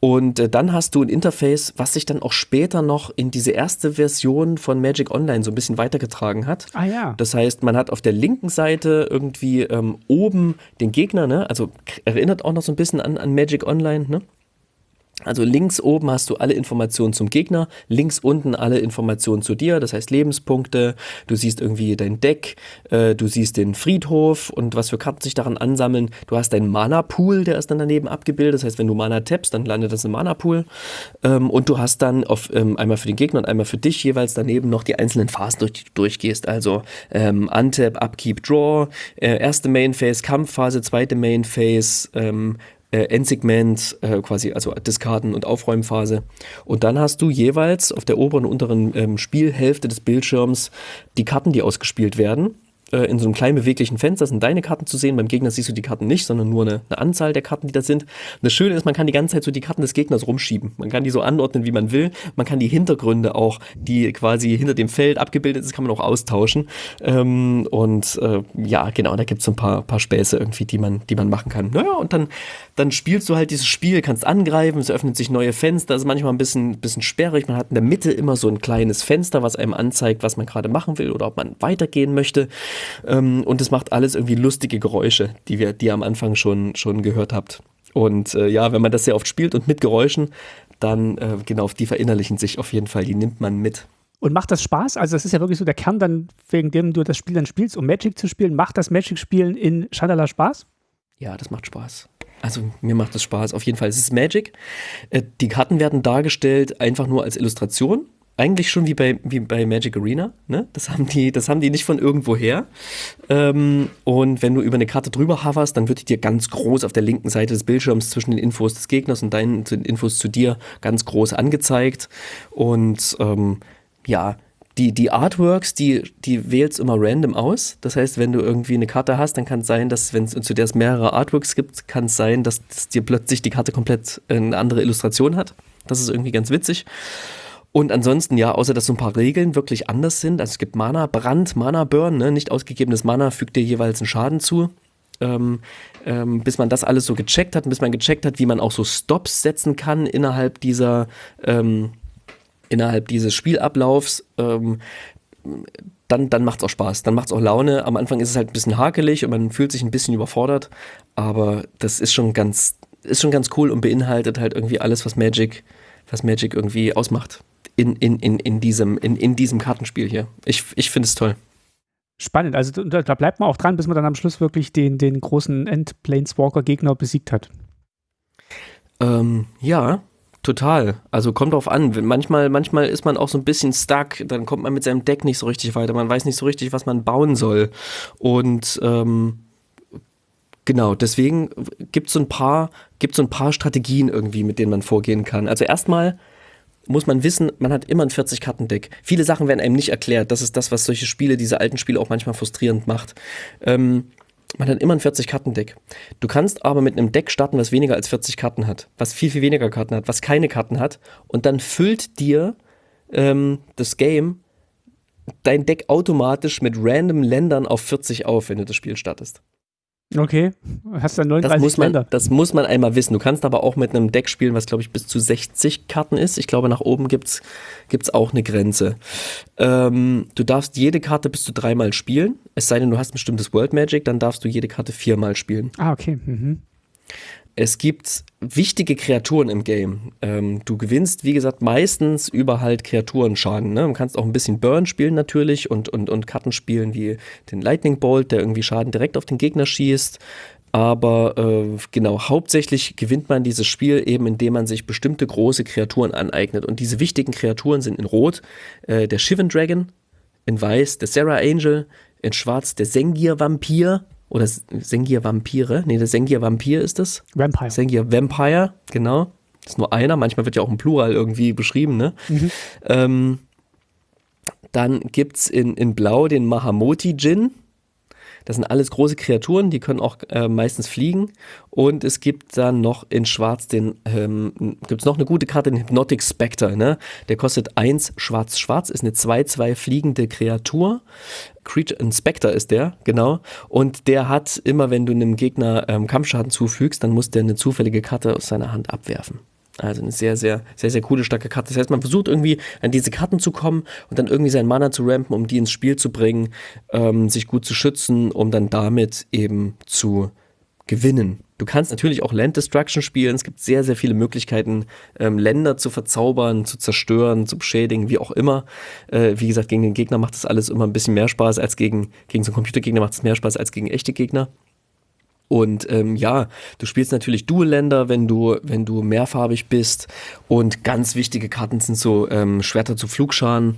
Und äh, dann hast du ein Interface, was sich dann auch später noch in diese erste Version von Magic Online so ein bisschen weitergetragen hat. ah ja. Das heißt, man hat auf der linken Seite irgendwie ähm, oben den Gegner, ne? Also erinnert auch noch so ein bisschen an, an Magic Online, ne? Also links oben hast du alle Informationen zum Gegner, links unten alle Informationen zu dir, das heißt Lebenspunkte, du siehst irgendwie dein Deck, äh, du siehst den Friedhof und was für Karten sich daran ansammeln. Du hast deinen Mana-Pool, der ist dann daneben abgebildet, das heißt, wenn du Mana tappst, dann landet das im Mana-Pool. Ähm, und du hast dann auf, ähm, einmal für den Gegner und einmal für dich jeweils daneben noch die einzelnen Phasen, durch die du durchgehst. Also ähm, Untap, Upkeep, Draw, äh, erste Main Phase, Kampfphase, zweite Main Phase, ähm, äh, Endsegment, äh, quasi, also Diskarden und Aufräumphase. Und dann hast du jeweils auf der oberen und unteren ähm, Spielhälfte des Bildschirms die Karten, die ausgespielt werden. Äh, in so einem kleinen beweglichen Fenster sind deine Karten zu sehen. Beim Gegner siehst du die Karten nicht, sondern nur eine, eine Anzahl der Karten, die da sind. Das Schöne ist, man kann die ganze Zeit so die Karten des Gegners rumschieben. Man kann die so anordnen, wie man will. Man kann die Hintergründe auch, die quasi hinter dem Feld abgebildet ist, kann man auch austauschen. Ähm, und äh, ja, genau, da gibt es so ein paar, paar Späße irgendwie, die man, die man machen kann. Naja, und dann, dann spielst du halt dieses Spiel, kannst angreifen, es öffnet sich neue Fenster, ist manchmal ein bisschen, bisschen sperrig. Man hat in der Mitte immer so ein kleines Fenster, was einem anzeigt, was man gerade machen will oder ob man weitergehen möchte. Ähm, und es macht alles irgendwie lustige Geräusche, die wir, die ihr am Anfang schon, schon gehört habt. Und äh, ja, wenn man das sehr oft spielt und mit Geräuschen, dann äh, genau, die verinnerlichen sich auf jeden Fall, die nimmt man mit. Und macht das Spaß? Also, das ist ja wirklich so der Kern dann, wegen dem du das Spiel dann spielst, um Magic zu spielen. Macht das Magic-Spielen in Chandala Spaß? Ja, das macht Spaß. Also mir macht das Spaß. Auf jeden Fall. Es ist Magic. Äh, Die Karten werden dargestellt einfach nur als Illustration. Eigentlich schon wie bei, wie bei Magic Arena. Ne? Das, haben die, das haben die nicht von irgendwo her. Ähm, und wenn du über eine Karte drüber hoverst, dann wird die dir ganz groß auf der linken Seite des Bildschirms zwischen den Infos des Gegners und deinen Infos zu dir ganz groß angezeigt. Und ähm, ja, die, die Artworks, die, die wählst immer random aus. Das heißt, wenn du irgendwie eine Karte hast, dann kann es sein, dass, wenn es zu der es mehrere Artworks gibt, kann es sein, dass, dass dir plötzlich die Karte komplett eine andere Illustration hat. Das ist irgendwie ganz witzig. Und ansonsten, ja, außer dass so ein paar Regeln wirklich anders sind. Also es gibt Mana, Brand, Mana Burn, ne? nicht ausgegebenes Mana fügt dir jeweils einen Schaden zu. Ähm, ähm, bis man das alles so gecheckt hat, bis man gecheckt hat, wie man auch so Stops setzen kann innerhalb dieser, ähm, innerhalb dieses Spielablaufs. Ähm, dann, dann macht es auch Spaß, dann macht es auch Laune. Am Anfang ist es halt ein bisschen hakelig und man fühlt sich ein bisschen überfordert, aber das ist schon ganz, ist schon ganz cool und beinhaltet halt irgendwie alles, was Magic, was Magic irgendwie ausmacht in, in, in, in, diesem, in, in diesem Kartenspiel hier. Ich, ich finde es toll. Spannend. Also da, da, bleibt man auch dran, bis man dann am Schluss wirklich den, den großen End-Planeswalker-Gegner besiegt hat. Ähm, ja, total. Also kommt drauf an. Manchmal, manchmal ist man auch so ein bisschen stuck. Dann kommt man mit seinem Deck nicht so richtig weiter. Man weiß nicht so richtig, was man bauen soll. Und ähm, Genau, deswegen gibt es so ein paar, gibt so ein paar Strategien irgendwie, mit denen man vorgehen kann. Also erstmal muss man wissen, man hat immer ein 40-Karten-Deck. Viele Sachen werden einem nicht erklärt. Das ist das, was solche Spiele, diese alten Spiele auch manchmal frustrierend macht. Ähm, man hat immer ein 40-Karten-Deck. Du kannst aber mit einem Deck starten, was weniger als 40 Karten hat, was viel, viel weniger Karten hat, was keine Karten hat. Und dann füllt dir ähm, das Game dein Deck automatisch mit random Ländern auf 40 auf, wenn du das Spiel startest. Okay, hast dann 39 das muss man, Länder. Das muss man einmal wissen. Du kannst aber auch mit einem Deck spielen, was glaube ich bis zu 60 Karten ist. Ich glaube, nach oben gibt es auch eine Grenze. Ähm, du darfst jede Karte bis zu dreimal spielen. Es sei denn, du hast ein bestimmtes World Magic, dann darfst du jede Karte viermal spielen. Ah, okay. Mhm. Es gibt wichtige Kreaturen im Game. Ähm, du gewinnst, wie gesagt, meistens über halt Kreaturenschaden. Ne? Du kannst auch ein bisschen Burn spielen natürlich und, und, und Karten spielen wie den Lightning Bolt, der irgendwie Schaden direkt auf den Gegner schießt. Aber äh, genau, hauptsächlich gewinnt man dieses Spiel eben, indem man sich bestimmte große Kreaturen aneignet. Und diese wichtigen Kreaturen sind in Rot äh, der Shivan Dragon, in Weiß der Sarah Angel, in Schwarz der Sengir Vampir oder Sengir Vampire. Nee, der Sengir Vampir ist es. Vampire. Sengir Vampire, genau. Das ist nur einer. Manchmal wird ja auch im Plural irgendwie beschrieben, ne? Mhm. Ähm, dann gibt es in, in Blau den Mahamoti Jin. Das sind alles große Kreaturen, die können auch äh, meistens fliegen. Und es gibt dann noch in Schwarz den, ähm, gibt es noch eine gute Karte, den Hypnotic Spectre. Ne? Der kostet 1 schwarz-schwarz, ist eine 2-2 fliegende Kreatur. Creature, ein Spectre ist der, genau. Und der hat immer, wenn du einem Gegner ähm, Kampfschaden zufügst, dann muss der eine zufällige Karte aus seiner Hand abwerfen. Also eine sehr, sehr, sehr, sehr coole, starke Karte. Das heißt, man versucht irgendwie an diese Karten zu kommen und dann irgendwie seinen Mana zu rampen, um die ins Spiel zu bringen, ähm, sich gut zu schützen, um dann damit eben zu gewinnen. Du kannst natürlich auch Land Destruction spielen. Es gibt sehr, sehr viele Möglichkeiten, ähm, Länder zu verzaubern, zu zerstören, zu beschädigen, wie auch immer. Äh, wie gesagt, gegen den Gegner macht das alles immer ein bisschen mehr Spaß als gegen, gegen so einen Computergegner macht es mehr Spaß als gegen echte Gegner. Und ähm, ja, du spielst natürlich Dual-Länder, wenn du, wenn du mehrfarbig bist. Und ganz wichtige Karten sind so ähm, Schwerter zu Flugscharen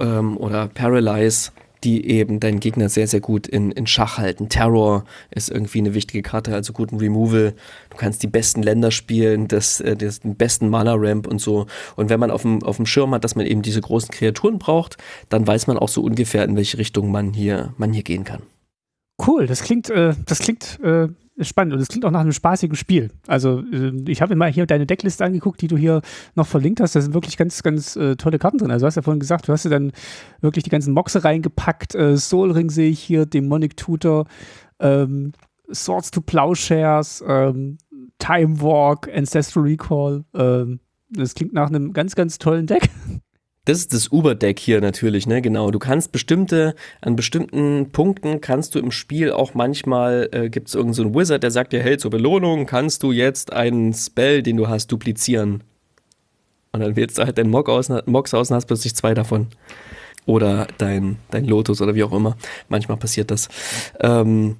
ähm, oder Paralyze, die eben deinen Gegner sehr, sehr gut in, in Schach halten. Terror ist irgendwie eine wichtige Karte, also guten Removal. Du kannst die besten Länder spielen, das, äh, das, den besten Mana-Ramp und so. Und wenn man auf dem, auf dem Schirm hat, dass man eben diese großen Kreaturen braucht, dann weiß man auch so ungefähr, in welche Richtung man hier, man hier gehen kann. Cool, das klingt, äh, das klingt äh, spannend und das klingt auch nach einem spaßigen Spiel. Also äh, ich habe mir mal hier deine Deckliste angeguckt, die du hier noch verlinkt hast. Da sind wirklich ganz, ganz äh, tolle Karten drin. Also du hast ja vorhin gesagt, du hast ja dann wirklich die ganzen Moxe reingepackt. Äh, Soul Ring sehe ich hier, Demonic Tutor, ähm, Swords to Plowshares, ähm, Time Walk, Ancestral Recall. Ähm, das klingt nach einem ganz, ganz tollen Deck. Das ist das Uber-Deck hier natürlich, ne? Genau. Du kannst bestimmte, an bestimmten Punkten kannst du im Spiel auch manchmal, äh, gibt es irgendeinen so Wizard, der sagt dir, hey, zur Belohnung kannst du jetzt einen Spell, den du hast, duplizieren. Und dann wählst du halt deinen Mock aus, Mox aus und hast plötzlich zwei davon. Oder dein, dein Lotus oder wie auch immer. Manchmal passiert das. Ähm,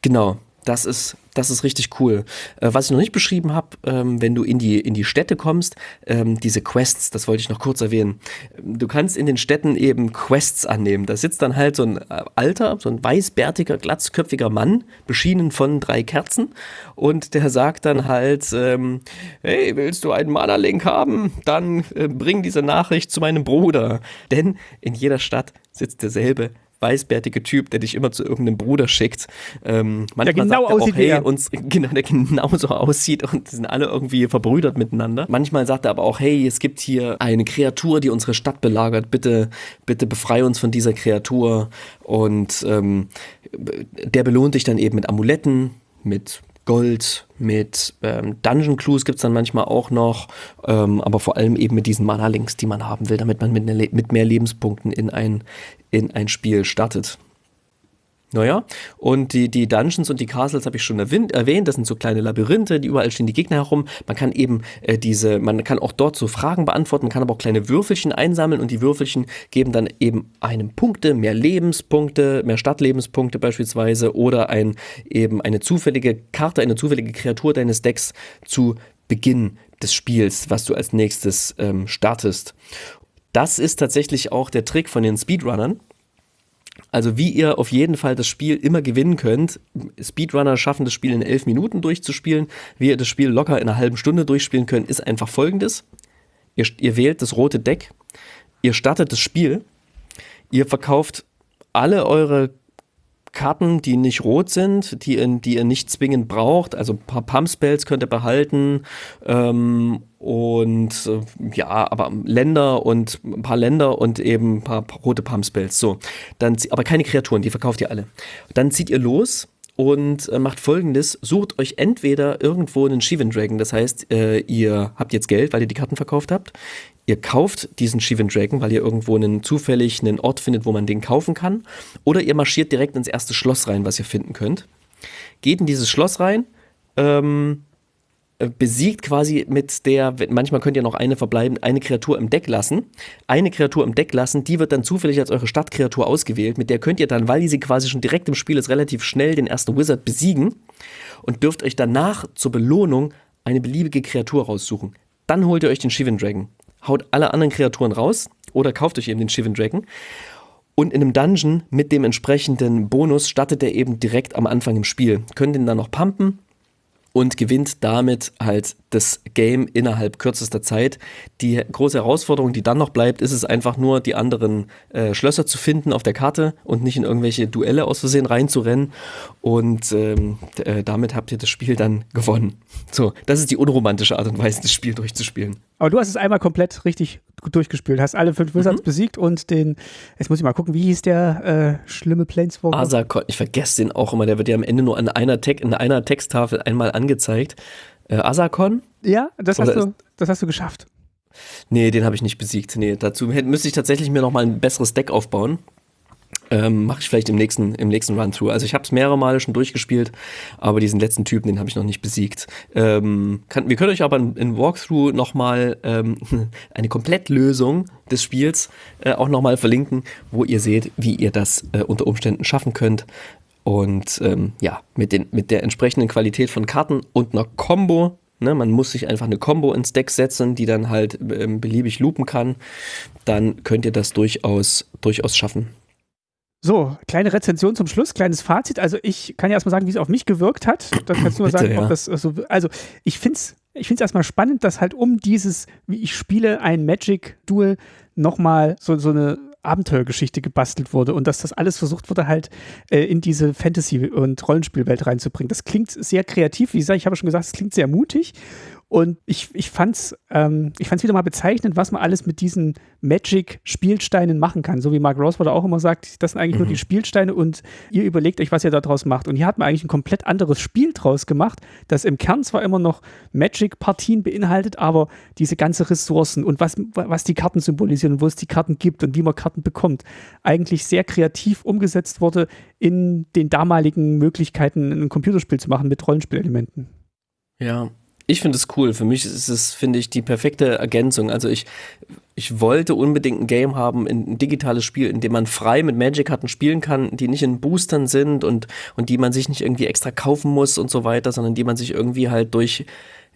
genau. Das ist, das ist richtig cool. Äh, was ich noch nicht beschrieben habe, ähm, wenn du in die, in die Städte kommst, ähm, diese Quests, das wollte ich noch kurz erwähnen. Du kannst in den Städten eben Quests annehmen. Da sitzt dann halt so ein äh, alter, so ein weißbärtiger, glatzköpfiger Mann, beschienen von drei Kerzen. Und der sagt dann halt, ähm, hey, willst du einen Mana-Link haben? Dann äh, bring diese Nachricht zu meinem Bruder. Denn in jeder Stadt sitzt derselbe weißbärtige Typ, der dich immer zu irgendeinem Bruder schickt. Ähm, manchmal der genau sagt er aussieht auch, hey, wie er. uns, genau, der genauso aussieht und sind alle irgendwie verbrüdert miteinander. Manchmal sagt er aber auch, hey, es gibt hier eine Kreatur, die unsere Stadt belagert. Bitte, bitte befrei uns von dieser Kreatur. Und ähm, der belohnt dich dann eben mit Amuletten, mit Gold, mit ähm, Dungeon Clues gibt es dann manchmal auch noch, ähm, aber vor allem eben mit diesen Mana-Links, die man haben will, damit man mit, ne, mit mehr Lebenspunkten in ein, in ein Spiel startet. Naja, und die, die Dungeons und die Castles habe ich schon erwähnt. Das sind so kleine Labyrinthe, die überall stehen die Gegner herum. Man kann eben äh, diese, man kann auch dort so Fragen beantworten, man kann aber auch kleine Würfelchen einsammeln und die Würfelchen geben dann eben einem Punkte, mehr Lebenspunkte, mehr Stadtlebenspunkte beispielsweise oder ein, eben eine zufällige Karte, eine zufällige Kreatur deines Decks zu Beginn des Spiels, was du als nächstes ähm, startest. Das ist tatsächlich auch der Trick von den Speedrunnern. Also wie ihr auf jeden Fall das Spiel immer gewinnen könnt. Speedrunner schaffen das Spiel in elf Minuten durchzuspielen. Wie ihr das Spiel locker in einer halben Stunde durchspielen könnt, ist einfach folgendes. Ihr, ihr wählt das rote Deck, ihr startet das Spiel, ihr verkauft alle eure Karten, die nicht rot sind, die, ihr- die ihr nicht zwingend braucht. Also ein paar Pump-Spells könnt ihr behalten. Ähm, und äh, ja, aber Länder und ein paar Länder und eben ein paar, rote Pump-Spells. So, dann, aber keine Kreaturen, die verkauft ihr alle. Dann zieht ihr los und äh, macht folgendes: Sucht euch entweder irgendwo einen Shivan Dragon, das heißt, äh, ihr habt jetzt Geld, weil ihr die Karten verkauft habt. Ihr kauft diesen Shivan Dragon, weil ihr irgendwo einen zufällig einen Ort findet, wo man den kaufen kann. Oder ihr marschiert direkt ins erste Schloss rein, was ihr finden könnt. Geht in dieses Schloss rein, ähm, äh, besiegt quasi mit der, manchmal könnt ihr noch eine verbleiben, eine Kreatur im Deck lassen. Eine Kreatur im Deck lassen, die wird dann zufällig als eure Stadtkreatur ausgewählt. Mit der könnt ihr dann, weil sie quasi schon direkt im Spiel ist, relativ schnell den ersten Wizard besiegen und dürft euch danach zur Belohnung eine beliebige Kreatur raussuchen. Dann holt ihr euch den Shivan Dragon. Haut alle anderen Kreaturen raus oder kauft euch eben den Shivan Dragon. Und in einem Dungeon mit dem entsprechenden Bonus startet er eben direkt am Anfang im Spiel. Könnt ihn dann noch pumpen und gewinnt damit halt das Game innerhalb kürzester Zeit. Die große Herausforderung, die dann noch bleibt, ist es einfach nur, die anderen äh, Schlösser zu finden auf der Karte und nicht in irgendwelche Duelle aus Versehen reinzurennen. Und ähm, äh, damit habt ihr das Spiel dann gewonnen. So, das ist die unromantische Art und Weise, das Spiel durchzuspielen. Aber du hast es einmal komplett richtig gut durchgespielt, hast alle fünf Wizards Mhm. besiegt und den, jetzt muss ich mal gucken, wie hieß der äh, schlimme Planeswalker? Asakon, ich vergesse den auch immer, der wird ja am Ende nur an einer, Te in einer Texttafel einmal angezeigt. Äh, Asakon? Ja, das hast, Oder du, das hast du geschafft. Nee, den habe ich nicht besiegt. Nee, dazu hätte- müsste ich tatsächlich mir noch mal ein besseres Deck aufbauen. Ähm, Mache ich vielleicht im nächsten, im nächsten Run-Through. Also ich habe es mehrere Male schon durchgespielt, aber diesen letzten Typen, den habe ich noch nicht besiegt. Ähm, kann, wir können euch aber in, in Walkthrough noch mal ähm, eine Komplettlösung des Spiels äh, auch noch mal verlinken, wo ihr seht, wie ihr das äh, unter Umständen schaffen könnt. Und ähm, ja, mit, den, mit der entsprechenden Qualität von Karten und einer Combo. Ne, man muss sich einfach eine Combo ins Deck setzen, die dann halt ähm, beliebig loopen kann. Dann könnt ihr das durchaus, durchaus schaffen. So, kleine Rezension zum Schluss, kleines Fazit. Also ich kann ja erstmal sagen, wie es auf mich gewirkt hat. Dann kannst du mal Bitte, sagen, ja. ob das so. Also ich finde es ich find's erstmal spannend, dass halt um dieses, wie ich spiele, ein Magic-Duel nochmal so, so eine Abenteuergeschichte gebastelt wurde und dass das alles versucht wurde, halt äh, in diese Fantasy- und Rollenspielwelt reinzubringen. Das klingt sehr kreativ, wie gesagt, ich habe schon gesagt, es klingt sehr mutig. Und ich, ich fand es ähm, ich fand's wieder mal bezeichnend, was man alles mit diesen Magic-Spielsteinen machen kann. So wie Mark Rosewater auch immer sagt, das sind eigentlich nur die Spielsteine und ihr überlegt euch, was ihr daraus macht. Und hier hat man eigentlich ein komplett anderes Spiel draus gemacht, das im Kern zwar immer noch Magic-Partien beinhaltet, aber diese ganze Ressourcen und was, was die Karten symbolisieren und wo es die Karten gibt und wie man Karten bekommt, eigentlich sehr kreativ umgesetzt wurde in den damaligen Möglichkeiten, ein Computerspiel zu machen mit Rollenspielelementen. Ja, Ich finde es cool. Für mich ist es, finde ich, die perfekte Ergänzung. Also ich, ich wollte unbedingt ein Game haben, ein digitales Spiel, in dem man frei mit Magic-Karten spielen kann, die nicht in Boostern sind und, und die man sich nicht irgendwie extra kaufen muss und so weiter, sondern die man sich irgendwie halt durch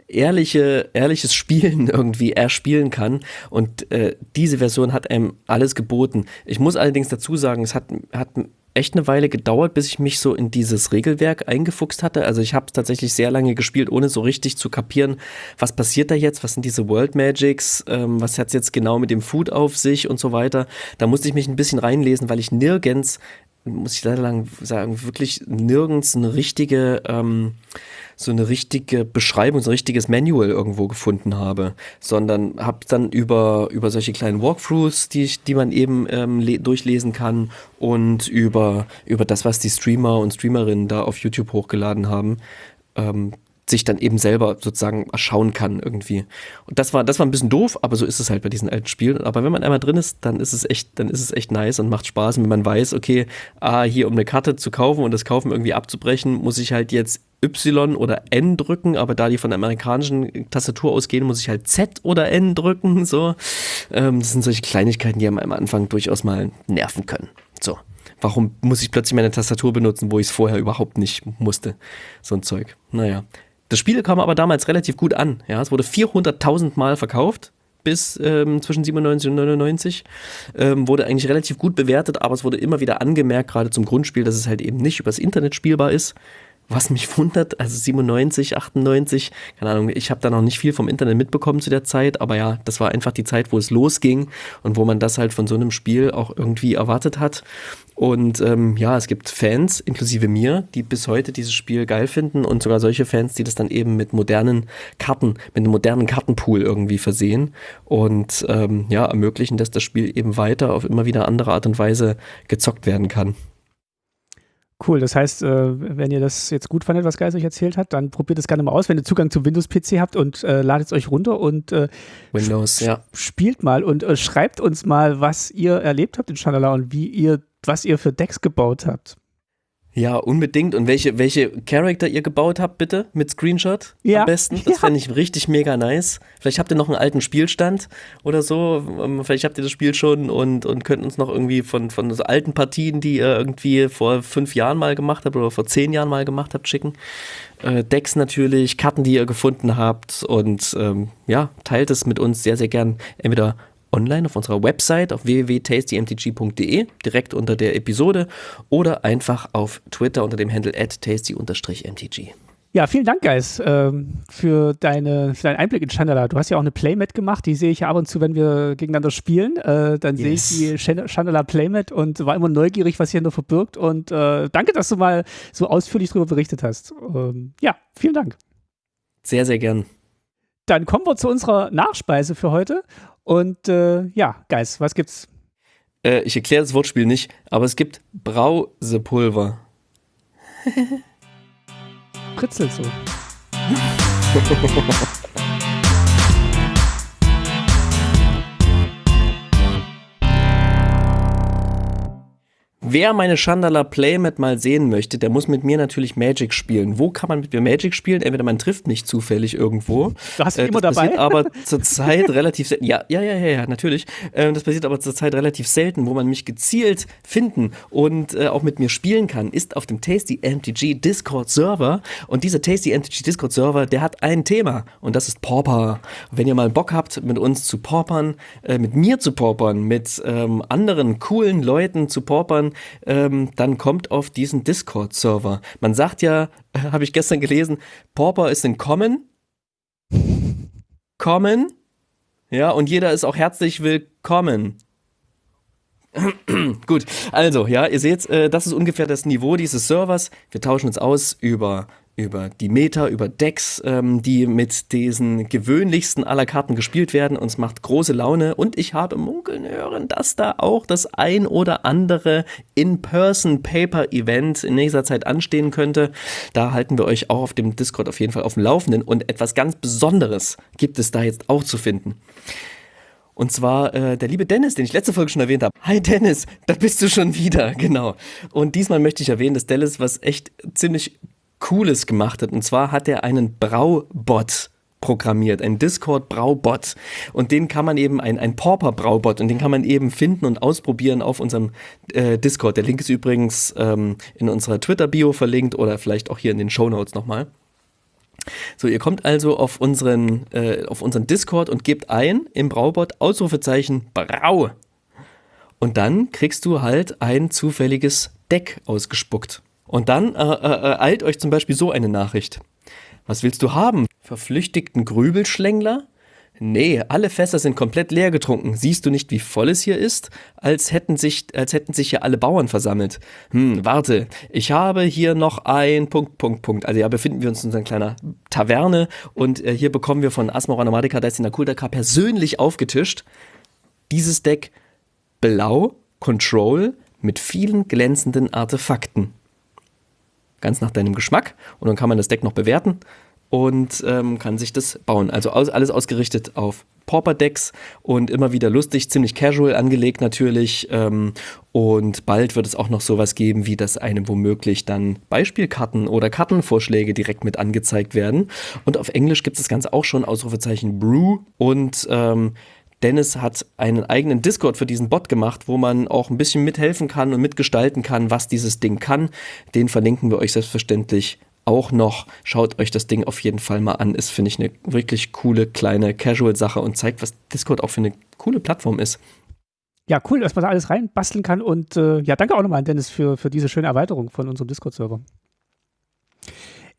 ehrliche, ehrliches Spielen irgendwie erspielen kann. Und äh, diese Version hat einem alles geboten. Ich muss allerdings dazu sagen, es hat, hat echt eine Weile gedauert, bis ich mich so in dieses Regelwerk eingefuchst hatte. Also ich habe tatsächlich sehr lange gespielt, ohne so richtig zu kapieren, was passiert da jetzt, was sind diese World Magics, ähm, was hat es jetzt genau mit dem Food auf sich und so weiter. Da musste ich mich ein bisschen reinlesen, weil ich nirgends, muss ich leider lang sagen, wirklich nirgends eine richtige ähm, so eine richtige Beschreibung, so ein richtiges Manual irgendwo gefunden habe, sondern habe dann über, über solche kleinen Walkthroughs, die, ich, die man eben ähm, durchlesen kann und über, über das, was die Streamer und Streamerinnen da auf YouTube hochgeladen haben, ähm, sich dann eben selber sozusagen erschauen kann irgendwie. Und das war, das war ein bisschen doof, aber so ist es halt bei diesen alten Spielen. Aber wenn man einmal drin ist, dann ist es echt, dann ist es echt nice und macht Spaß. Und wenn man weiß, okay, ah, hier um eine Karte zu kaufen und das Kaufen irgendwie abzubrechen, muss ich halt jetzt Y oder N drücken, aber da die von der amerikanischen Tastatur ausgehen, muss ich halt Z oder N drücken. So, ähm, das sind solche Kleinigkeiten, die am Anfang durchaus mal nerven können. So, warum muss ich plötzlich meine Tastatur benutzen, wo ich es vorher überhaupt nicht musste? So ein Zeug. Naja, das Spiel kam aber damals relativ gut an. Ja, es wurde 400.000 Mal verkauft bis ähm, zwischen 97 und 99. Ähm, wurde eigentlich relativ gut bewertet, aber es wurde immer wieder angemerkt, gerade zum Grundspiel, dass es halt eben nicht übers Internet spielbar ist. Was mich wundert, also 97, 98, keine Ahnung, ich habe da noch nicht viel vom Internet mitbekommen zu der Zeit, aber ja, das war einfach die Zeit, wo es losging und wo man das halt von so einem Spiel auch irgendwie erwartet hat. Und ähm, ja, es gibt Fans, inklusive mir, die bis heute dieses Spiel geil finden und sogar solche Fans, die das dann eben mit modernen Karten, mit einem modernen Kartenpool irgendwie versehen und ähm, ja, ermöglichen, dass das Spiel eben weiter auf immer wieder andere Art und Weise gezockt werden kann. Cool, das heißt, äh, wenn ihr das jetzt gut fandet, was Geist euch erzählt hat, dann probiert es gerne mal aus, wenn ihr Zugang zum Windows-PC habt und äh, ladet es euch runter und äh, Windows, ja. spielt mal und äh, schreibt uns mal, was ihr erlebt habt in Chandala und wie ihr, was ihr für Decks gebaut habt. Ja, unbedingt. Und welche, welche Charakter ihr gebaut habt, bitte, mit Screenshot ja. am besten. Das ja. fände ich richtig mega nice. Vielleicht habt ihr noch einen alten Spielstand oder so. Ähm, vielleicht habt ihr das Spiel schon und, und könnt uns noch irgendwie von, von so alten Partien, die ihr irgendwie vor fünf Jahren mal gemacht habt oder vor zehn Jahren mal gemacht habt, schicken. Äh, Decks natürlich, Karten, die ihr gefunden habt und ähm, ja, teilt es mit uns sehr, sehr gern. Entweder online auf unserer Website auf www.tastymtg.de, direkt unter der Episode oder einfach auf Twitter unter dem Handle at tasty-mtg. Ja, vielen Dank, Guys, ähm, für, deine, für deinen Einblick in Chandala. Du hast ja auch eine Playmat gemacht, die sehe ich ja ab und zu, wenn wir gegeneinander spielen. Äh, dann yes. sehe ich die Chandala Playmat und war immer neugierig, was hier nur verbirgt. Und äh, danke, dass du mal so ausführlich darüber berichtet hast. Ähm, ja, vielen Dank. Sehr, sehr gern. Dann kommen wir zu unserer Nachspeise für heute. Und äh, ja, Geist, was gibt's? Äh, ich erkläre das Wortspiel nicht, aber es gibt Brausepulver. Pritzelt so. Wer meine Chandala Playmat mal sehen möchte, der muss mit mir natürlich Magic spielen. Wo kann man mit mir Magic spielen? Entweder man trifft mich zufällig irgendwo. Du hast äh, immer das dabei. passiert aber zurzeit relativ selten. Ja, ja, ja, ja, ja, natürlich. Äh, das passiert aber zurzeit relativ selten, wo man mich gezielt finden und äh, auch mit mir spielen kann, ist auf dem Tasty MTG Discord Server. Und dieser Tasty MTG Discord Server, der hat ein Thema und das ist Pauper. Wenn ihr mal Bock habt, mit uns zu paupern, äh, mit mir zu paupern, mit ähm, anderen coolen Leuten zu paupern, ähm, dann kommt auf diesen Discord-Server. Man sagt ja, habe ich gestern gelesen, Pauper ist in Common. Common. Ja, und jeder ist auch herzlich willkommen. Gut, also, ja, ihr seht, äh, das ist ungefähr das Niveau dieses Servers. Wir tauschen uns aus über über die Meta, über Decks, ähm, die mit diesen gewöhnlichsten aller Karten gespielt werden. Und es macht große Laune. Und ich habe munkeln hören, dass da auch das ein oder andere In-Person-Paper-Event in nächster Zeit anstehen könnte. Da halten wir euch auch auf dem Discord auf jeden Fall auf dem Laufenden. Und etwas ganz Besonderes gibt es da jetzt auch zu finden. Und zwar äh, der liebe Dennis, den ich letzte Folge schon erwähnt habe. Hi Dennis, da bist du schon wieder, genau. Und diesmal möchte ich erwähnen, dass Dennis was echt ziemlich Cooles gemacht hat. Und zwar hat er einen Braubot programmiert, ein Discord-Braubot. Und den kann man eben, ein, ein Pauper-Braubot, und den kann man eben finden und ausprobieren auf unserem äh, Discord. Der Link ist übrigens ähm, in unserer Twitter-Bio verlinkt oder vielleicht auch hier in den Show Notes nochmal. So, ihr kommt also auf unseren, äh, auf unseren Discord und gebt ein im Braubot Ausrufezeichen Brau. Und dann kriegst du halt ein zufälliges Deck ausgespuckt. Und dann äh, äh, eilt euch zum Beispiel so eine Nachricht. Was willst du haben? Verflüchtigten Grübelschlängler? Nee, alle Fässer sind komplett leer getrunken. Siehst du nicht, wie voll es hier ist? Als hätten sich, als hätten sich hier alle Bauern versammelt. Hm, warte, ich habe hier noch ein Punkt, Punkt, Punkt. Also ja, befinden wir uns in einer kleinen Taverne und äh, hier bekommen wir von Asmara Nomadika Destiny Kultaka persönlich aufgetischt dieses Deck Blau Control mit vielen glänzenden Artefakten. Ganz nach deinem Geschmack. Und dann kann man das Deck noch bewerten und ähm, kann sich das bauen. Also aus, alles ausgerichtet auf Pauper-Decks und immer wieder lustig, ziemlich casual angelegt natürlich. Ähm, und bald wird es auch noch sowas geben, wie dass einem womöglich dann Beispielkarten oder Kartenvorschläge direkt mit angezeigt werden. Und auf Englisch gibt es das Ganze auch schon, Ausrufezeichen Brew. Und ähm, Dennis hat einen eigenen Discord für diesen Bot gemacht, wo man auch ein bisschen mithelfen kann und mitgestalten kann, was dieses Ding kann. Den verlinken wir euch selbstverständlich auch noch. Schaut euch das Ding auf jeden Fall mal an. Ist, finde ich, eine wirklich coole kleine Casual-Sache und zeigt, was Discord auch für eine coole Plattform ist. Ja, cool, dass man da alles reinbasteln kann. Und äh, ja, danke auch nochmal an Dennis für, für diese schöne Erweiterung von unserem Discord-Server.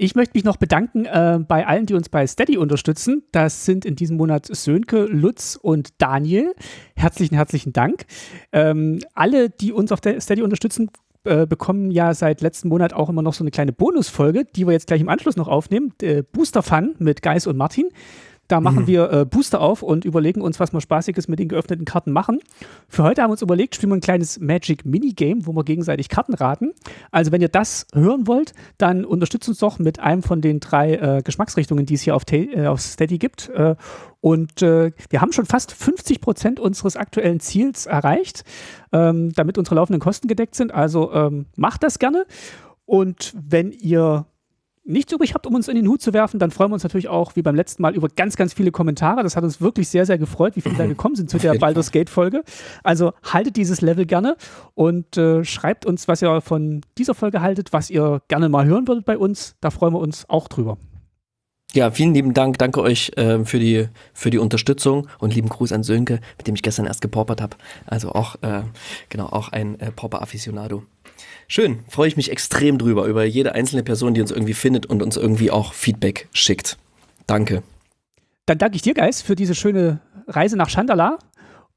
Ich möchte mich noch bedanken äh, bei allen, die uns bei Steady unterstützen. Das sind in diesem Monat Sönke, Lutz und Daniel. Herzlichen, herzlichen Dank. Ähm, alle, die uns auf Steady unterstützen, äh, bekommen ja seit letzten Monat auch immer noch so eine kleine Bonusfolge, die wir jetzt gleich im Anschluss noch aufnehmen. Äh, Booster Fun mit Geis und Martin. Da machen mhm. wir äh, Booster auf und überlegen uns, was wir Spaßiges mit den geöffneten Karten machen. Für heute haben wir uns überlegt, spielen wir ein kleines Magic Minigame, wo wir gegenseitig Karten raten. Also wenn ihr das hören wollt, dann unterstützt uns doch mit einem von den drei äh, Geschmacksrichtungen, die es hier auf, äh, auf Steady gibt. Äh, und äh, wir haben schon fast 50 Prozent unseres aktuellen Ziels erreicht, ähm, damit unsere laufenden Kosten gedeckt sind. Also ähm, macht das gerne. Und wenn ihr nichts übrig habt, um uns in den Hut zu werfen, dann freuen wir uns natürlich auch, wie beim letzten Mal, über ganz, ganz viele Kommentare. Das hat uns wirklich sehr, sehr gefreut, wie viele da gekommen sind zu der Baldur's Gate-Folge. Also haltet dieses Level gerne und äh, schreibt uns, was ihr von dieser Folge haltet, was ihr gerne mal hören würdet bei uns. Da freuen wir uns auch drüber. Ja, vielen lieben Dank. Danke euch äh, für, die, für die Unterstützung und lieben Gruß an Sönke, mit dem ich gestern erst gepaupert habe. Also auch, äh, genau, auch ein äh, Pauper-Afficionado. Schön, freue ich mich extrem drüber, über jede einzelne Person, die uns irgendwie findet und uns irgendwie auch Feedback schickt. Danke. Dann danke ich dir, Geist, für diese schöne Reise nach Chandala.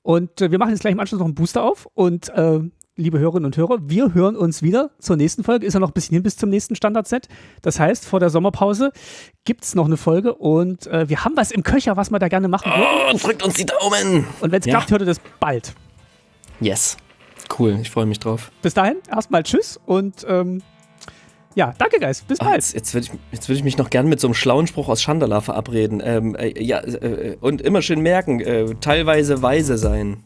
Und äh, wir machen jetzt gleich im Anschluss noch einen Booster auf. Und äh, liebe Hörerinnen und Hörer, wir hören uns wieder zur nächsten Folge. Ist ja noch ein bisschen hin bis zum nächsten Standard-Set. Das heißt, vor der Sommerpause gibt es noch eine Folge und äh, wir haben was im Köcher, was wir da gerne machen würden. Oh, drückt uns die Daumen! Und wenn es ja. klappt, hört ihr das bald. Yes. Cool, ich freue mich drauf. Bis dahin, erstmal Tschüss und ähm, ja, danke, Geist. Bis bald. Jetzt, jetzt würde ich, würd ich mich noch gern mit so einem schlauen Spruch aus Chandala verabreden. Ähm, äh, ja, äh, und immer schön merken, äh, teilweise weise sein.